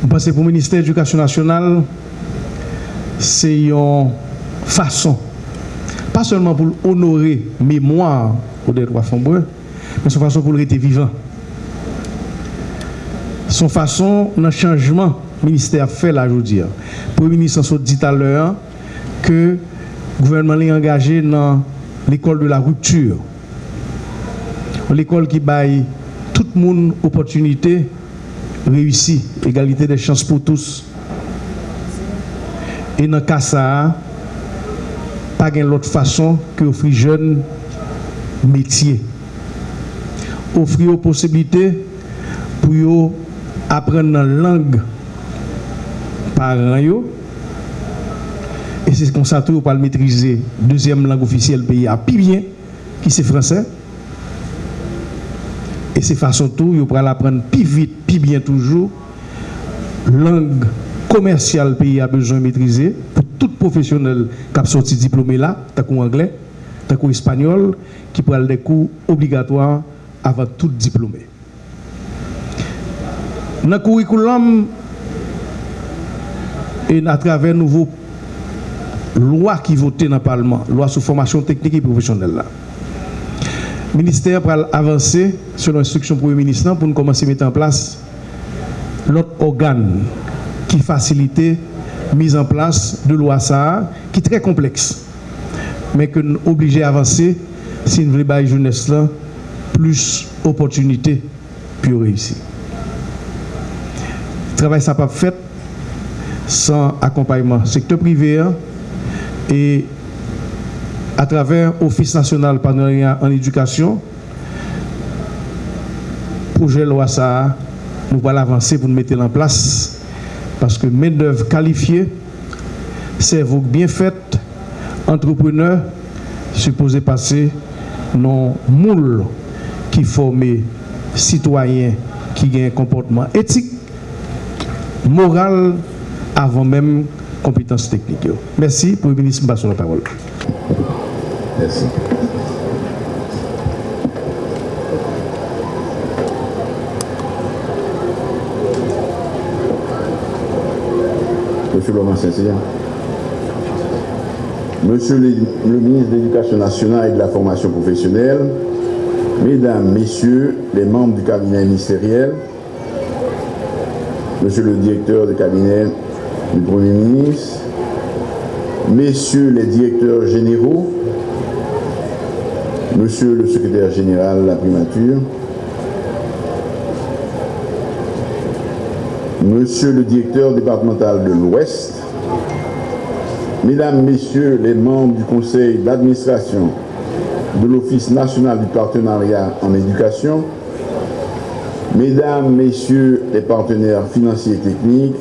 Je pense que pour le ministère de l'Éducation nationale, c'est une façon, pas seulement pour honorer mémoire au droits Fombois, mais c'est une façon pour rester vivant. Son façon, le changement ministère fait là aujourd'hui. Le Premier ministre dit tout à l'heure que le gouvernement est engagé dans l'école de la rupture. L'école qui baille tout le monde opportunité, réussie, égalité des chances pour tous. Et dans le cas ça, pas d'autre façon que offrir jeunes métiers. Offrir aux possibilités pour apprendre la langue par eux. Et c'est comme ça pour le maîtriser. Deuxième langue officielle pays à plus bien, qui c'est français. Et c'est façon tout, vous l'apprendre plus vite, plus bien toujours. Langue commerciale pays a besoin de maîtriser pour tout professionnel qui a sorti diplômé là, tant anglais, tant espagnol, qui prend des cours obligatoires avant tout diplômé. Dans le curriculum et à travers nouveau loi qui voté dans le Parlement, loi sur formation technique et professionnelle. Le ministère va avancer sur l'instruction le ministre pour nous commencer à mettre en place l'autre organe qui facilite la mise en place de loi ça, qui est très complexe, mais que nous obligés à avancer si nous voulons jeunesse là plus opportunités pour réussir. Le travail ça pas fait sans accompagnement. Secteur privé hein, et à travers l'Office national partenariat en éducation, projet loi ça, nous allons avancer pour nous mettre en place. Parce que main-d'œuvre qualifiée, cerveau bien fait, entrepreneur, supposé passer non moule qui forme citoyens qui ont un comportement éthique, moral, avant même compétences techniques. Merci le ministre, je la parole. Merci. Monsieur Laurent saint Monsieur le, le ministre de l'Éducation nationale et de la formation professionnelle, Mesdames, Messieurs les membres du cabinet ministériel, Monsieur le directeur du cabinet du Premier ministre, Messieurs les directeurs généraux, Monsieur le secrétaire général de la primature, Monsieur le directeur départemental de l'Ouest, Mesdames, Messieurs les membres du conseil d'administration de l'Office national du partenariat en éducation, Mesdames, Messieurs les partenaires financiers et techniques,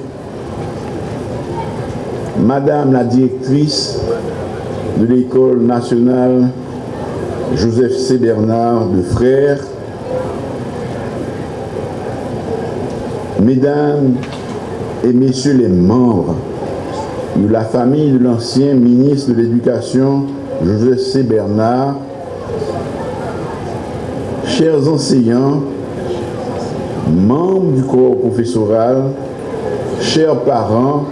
Madame la directrice de l'École nationale Joseph C. Bernard de Frères, Mesdames et Messieurs les membres de la famille de l'ancien ministre de l'Éducation Joseph C. Bernard, chers enseignants, membres du corps professoral, chers parents,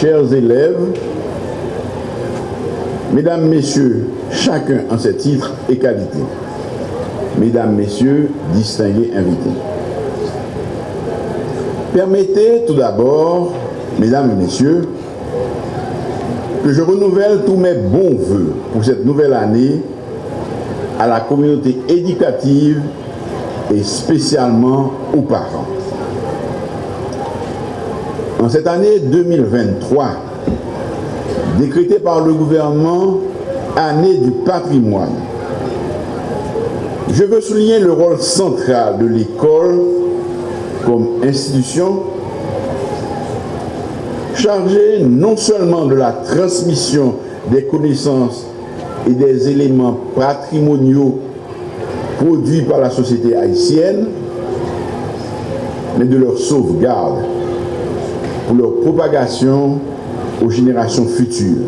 chers élèves, mesdames, messieurs, chacun en ses titres et qualités, mesdames, messieurs, distingués invités. Permettez tout d'abord, mesdames et messieurs, que je renouvelle tous mes bons voeux pour cette nouvelle année à la communauté éducative et spécialement aux parents. En cette année 2023, décrétée par le gouvernement année du patrimoine, je veux souligner le rôle central de l'école comme institution chargée non seulement de la transmission des connaissances et des éléments patrimoniaux produits par la société haïtienne, mais de leur sauvegarde pour leur propagation aux générations futures.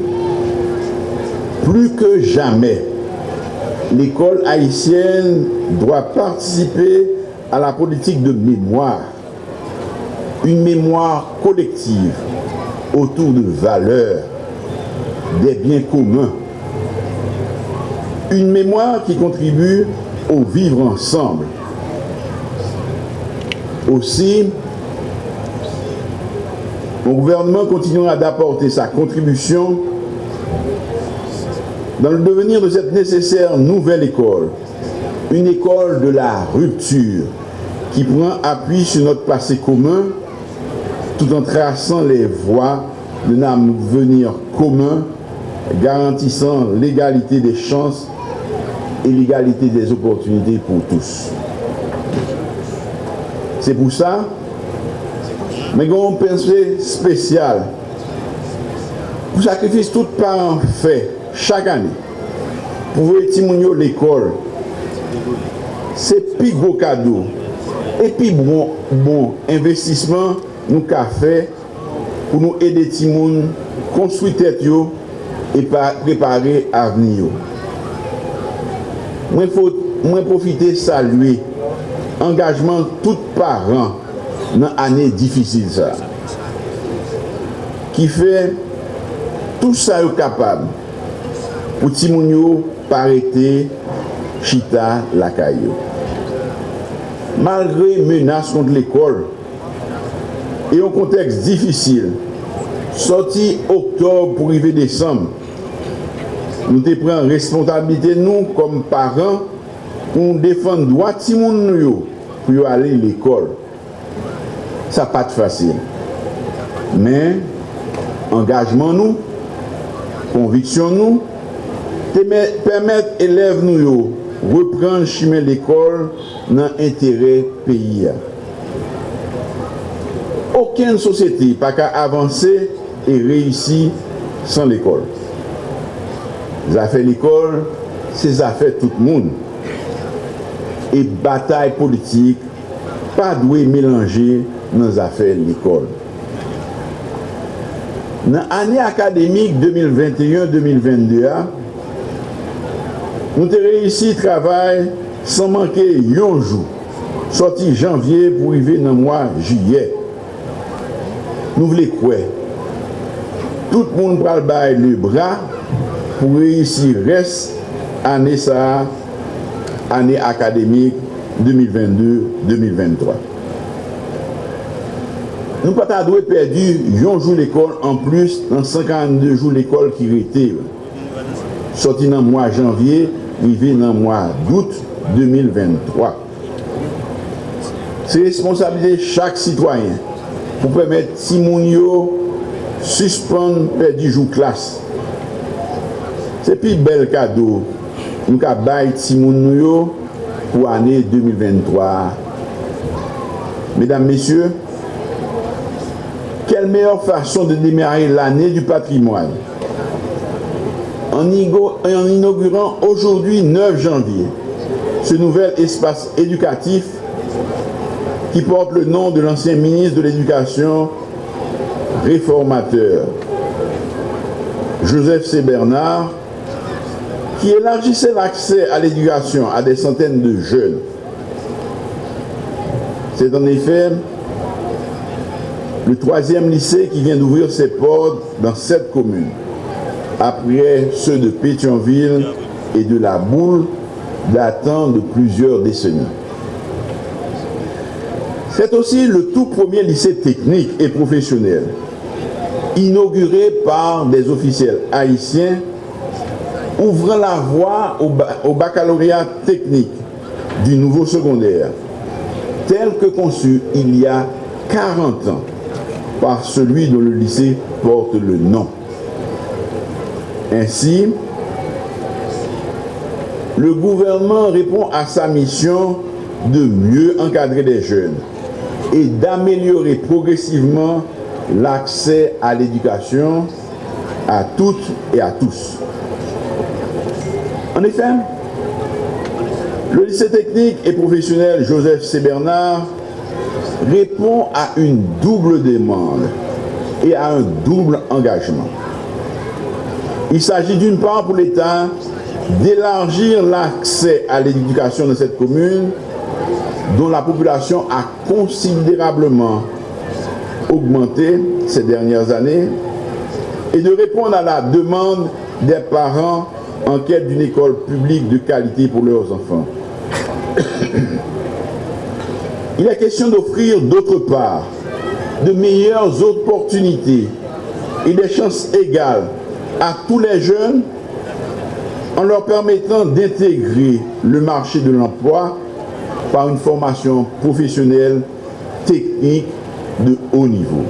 Plus que jamais, l'école haïtienne doit participer à la politique de mémoire, une mémoire collective autour de valeurs, des biens communs, une mémoire qui contribue au vivre ensemble. Aussi, mon gouvernement continuera d'apporter sa contribution dans le devenir de cette nécessaire nouvelle école, une école de la rupture, qui prend appui sur notre passé commun tout en traçant les voies d'un avenir commun garantissant l'égalité des chances et l'égalité des opportunités pour tous. C'est pour ça, Men goun pensye spesyal. Pou sakrifis tout paran fe, chak ane, pou vwe ti moun yo l'ekol. Se pi gwo kado, epi bon, bon investisman nou ka fe pou nou ede ti moun konstruy tet yo e pa prepare avni yo. Mwen, mwen profite salwe, engajman tout paran nan ane difisil sa. Ki fe, tout sa yo kapab pou ti moun yo parete chita lakay yo. Malgre menas kont l'ekol, e yon konteks difisil, soti oktob pou rive desam, nou te pren responsabilite nou kom paran pou nou defan dwa ti moun nou yo pou yo ale l'ekol. sa pat fasil. Men, angajman nou, konviksyon nou, te permèt elèv nou yo repran chimè l'ekol nan entere peyi ya. Oken sosyete pa ka avanse e reisi san l'ekol. Zafè l'ekol, se zafè tout moun. E batay politik pa dwe mélange nan zafè l'ikol. Nan anè akademik 2021-2022, nou te reisi travay san manke yon jou, soti janvye pou i ve nan mwa jiyè. Nou vle kwe, tout moun pral bay le bra pou reisi res anè sa anè akademik 2022-2023. Nou pata dwe perdi yon jou l'ekol an plus nan 52 jou l'ekol ki rete. Soti nan mwa janvye, vive nan mwa dout 2023. Se responsabilite chak sitwayen pou premet timoun yo suspon perdi jou klas. Se pi bel kado nou ka bay timoun yo pou ane 2023. Medan, mesye, quelle meilleure façon de démarrer l'année du patrimoine? En inaugurant aujourd'hui 9 janvier ce nouvel espace éducatif qui porte le nom de l'ancien ministre de l'Éducation réformateur, Joseph C. Bernard, qui élargissait l'accès à l'éducation à des centaines de jeunes. C'est en effet le troisième lycée qui vient d'ouvrir ses portes dans cette commune, après ceux de Pétionville et de la Boule datant de plusieurs décennies. C'est aussi le tout premier lycée technique et professionnel, inauguré par des officiels haïtiens ouvrant la voie au, baccalauréat technique du nouveau secondaire, tel que conçu il y a 40 ans par celui dont le lycée porte le nom. Ainsi, le gouvernement répond à sa mission de mieux encadrer les jeunes et d'améliorer progressivement l'accès à l'éducation à toutes et à tous. En effet, le lycée technique et professionnel Joseph C. Bernard répond à une double demande et à un double engagement. Il s'agit d'une part pour l'État d'élargir l'accès à l'éducation de cette commune dont la population a considérablement augmenté ces dernières années et de répondre à la demande des parents en quête d'une école publique de qualité pour leurs enfants. Il est question d'offrir d'autre part de meilleures opportunités et des chances égales à tous les jeunes en leur permettant d'intégrer le marché de l'emploi par une formation professionnelle, technique de haut niveau.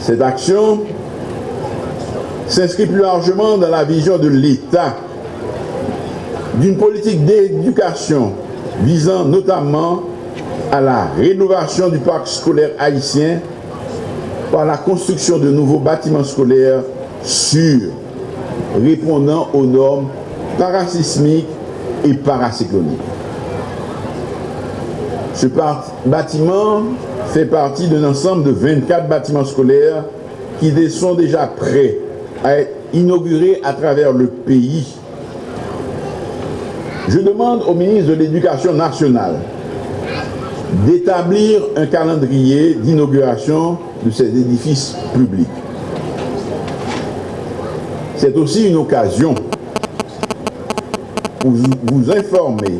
Cette action s'inscrit plus largement dans la vision de l'État d'une politique d'éducation visant notamment à la rénovation du parc scolaire haïtien par la construction de nouveaux bâtiments scolaires sûrs, répondant aux normes parasismiques et paracycloniques. Ce bâtiment fait partie d'un ensemble de 24 bâtiments scolaires qui sont déjà prêts à être inaugurés à travers le pays. Je demande au ministre de l'Éducation nationale d'établir un calendrier d'inauguration de ces édifices publics. C'est aussi une occasion pour vous informer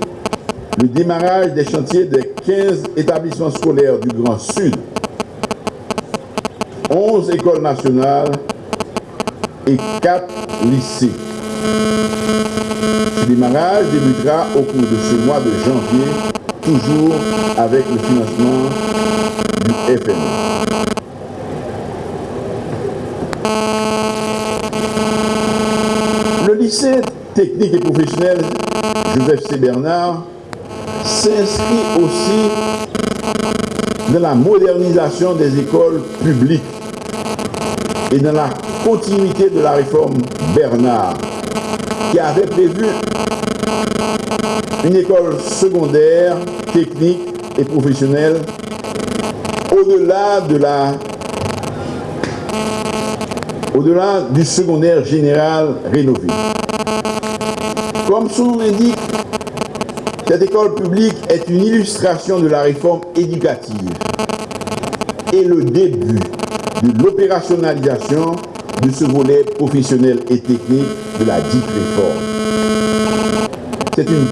le démarrage des chantiers des 15 établissements scolaires du Grand Sud, 11 écoles nationales et 4 lycées. Ce démarrage débutera au cours de ce mois de janvier, toujours avec le financement du FMI. Le lycée technique et professionnel Joseph C. Bernard s'inscrit aussi dans la modernisation des écoles publiques et dans la continuité de la réforme Bernard, qui avait prévu une école secondaire, technique et professionnelle au-delà de la au-delà du secondaire général rénové. Comme son nom l'indique, cette école publique est une illustration de la réforme éducative et le début de l'opérationnalisation de ce volet professionnel et technique de la dite réforme. C'est une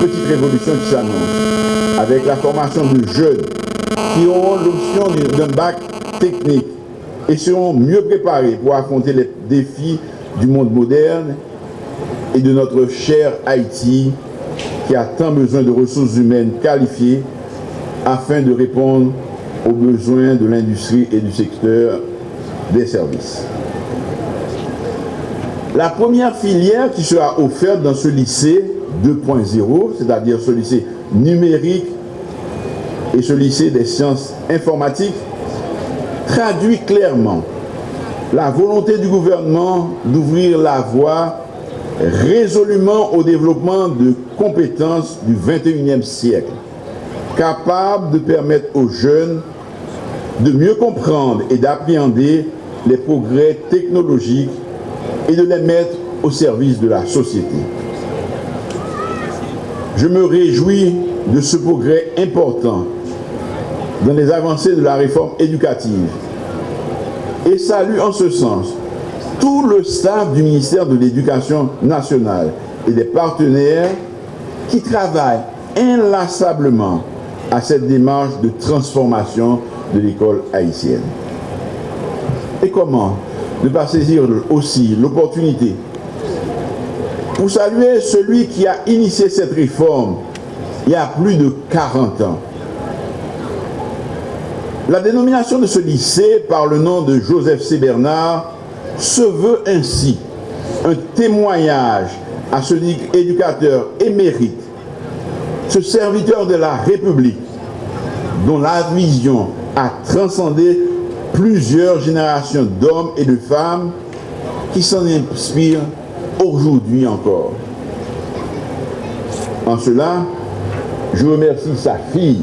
petite révolution qui s'annonce avec la formation de jeunes qui auront l'option d'un bac technique et seront mieux préparés pour affronter les défis du monde moderne et de notre cher Haïti qui a tant besoin de ressources humaines qualifiées afin de répondre aux besoins de l'industrie et du secteur des services. La première filière qui sera offerte dans ce lycée 2.0, c'est-à-dire ce lycée numérique et ce lycée des sciences informatiques, traduit clairement la volonté du gouvernement d'ouvrir la voie résolument au développement de compétences du 21e siècle, capables de permettre aux jeunes de mieux comprendre et d'appréhender les progrès technologiques et de les mettre au service de la société. Je me réjouis de ce progrès important dans les avancées de la réforme éducative et salue en ce sens tout le staff du ministère de l'Éducation nationale et des partenaires qui travaillent inlassablement à cette démarche de transformation de l'école haïtienne. Et comment ne pas saisir aussi l'opportunité pour saluer celui qui a initié cette réforme il y a plus de 40 ans. La dénomination de ce lycée par le nom de Joseph C. Bernard se veut ainsi un témoignage à ce éducateur émérite, ce serviteur de la République, dont la vision a transcendé plusieurs générations d'hommes et de femmes qui s'en inspirent aujourd'hui encore. En cela, je remercie sa fille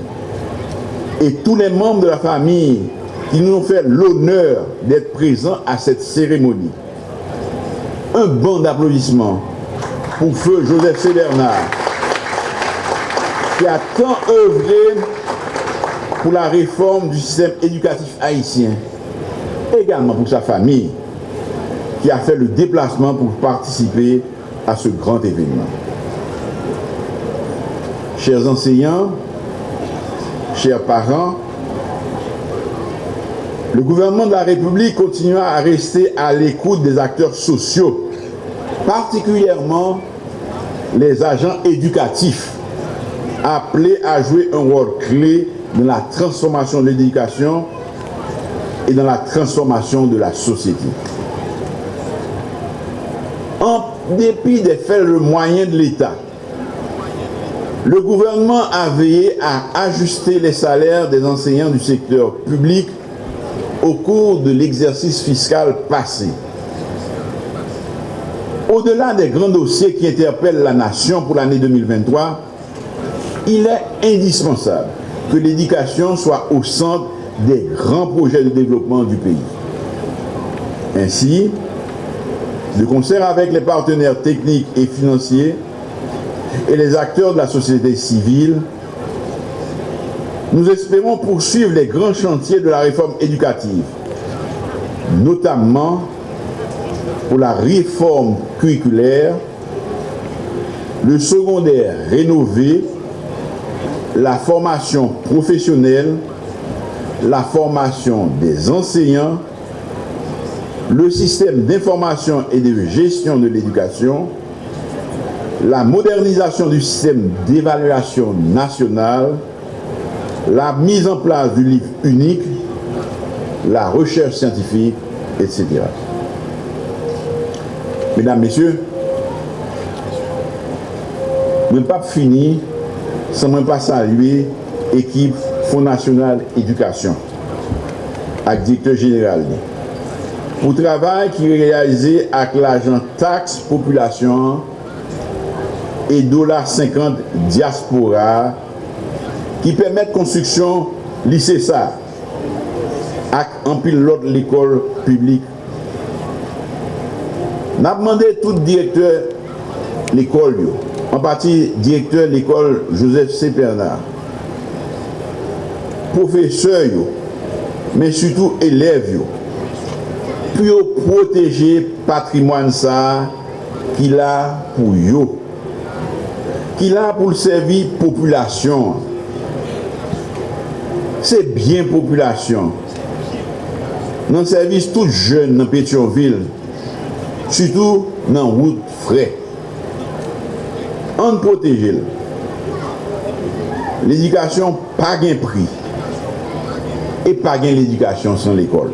et tous les membres de la famille qui nous ont fait l'honneur d'être présents à cette cérémonie. Un bon d'applaudissements pour feu Joseph C. Qui a tant œuvré pour la réforme du système éducatif haïtien, également pour sa famille, qui a fait le déplacement pour participer à ce grand événement. Chers enseignants, chers parents, le gouvernement de la République continuera à rester à l'écoute des acteurs sociaux, particulièrement les agents éducatifs, appelé à jouer un rôle clé dans la transformation de l'éducation et dans la transformation de la société. En dépit des faibles moyens de l'État, le gouvernement a veillé à ajuster les salaires des enseignants du secteur public au cours de l'exercice fiscal passé. Au-delà des grands dossiers qui interpellent la nation pour l'année 2023, il est indispensable que l'éducation soit au centre des grands projets de développement du pays. Ainsi, de concert avec les partenaires techniques et financiers et les acteurs de la société civile, nous espérons poursuivre les grands chantiers de la réforme éducative, notamment pour la réforme curriculaire, le secondaire rénové, la formation professionnelle, la formation des enseignants, le système d'information et de gestion de l'éducation, la modernisation du système d'évaluation nationale, la mise en place du livre unique, la recherche scientifique, etc. Mesdames, Messieurs, je ne pas finir san mwen pa salwe ekip Fondasyonal Edukasyon ak dikte general li. Pou travay ki realize ak l'ajan taks populasyon e dolar 50 diaspora ki pemet konstruksyon lise sa ak anpil lot l'ekol publik. Nap mande tout direktor l'ekol yo en partie directeur l'école Joseph C. Bernard. Professeur, mais surtout élève, pour protéger le patrimoine ça qu'il a pour eux, qu'il a pour servir population. C'est bien population. Dans le service tout jeune dans Pétionville, surtout dans route frais. On protège. L'éducation pas gain prix. Et pas gain l'éducation sans l'école.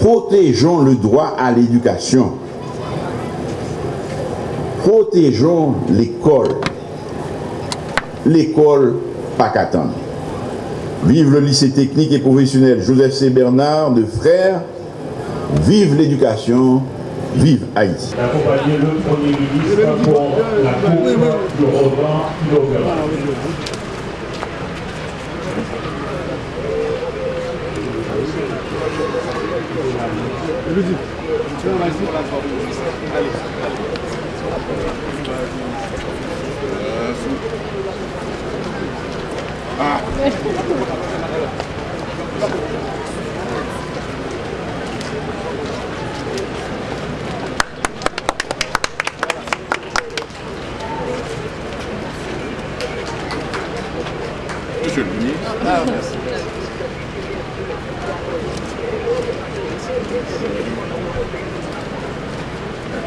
Protégeons le droit à l'éducation. Protégeons l'école. L'école pas qu'attendre. Vive le lycée technique et professionnel Joseph C. Bernard de Frères Vive l'éducation, vive Haïti. Accompagner le Premier ministre pour la coupe de. Ah. Monsieur le ministre. Ah, merci.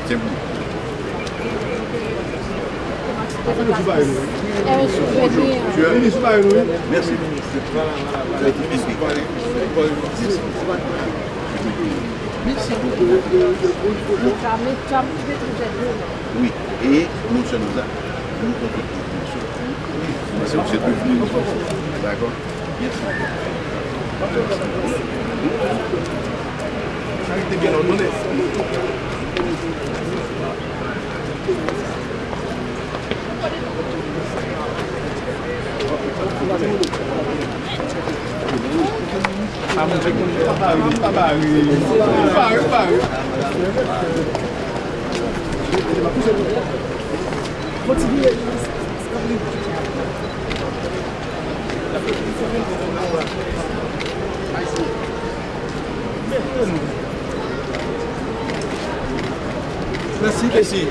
Tiens bon. Tu as Merci, ministre. Merci beaucoup. Oui, et nous sommes là. Nous. D'accord Yes, Charité bien ordonnée. Continue. Merci, merci.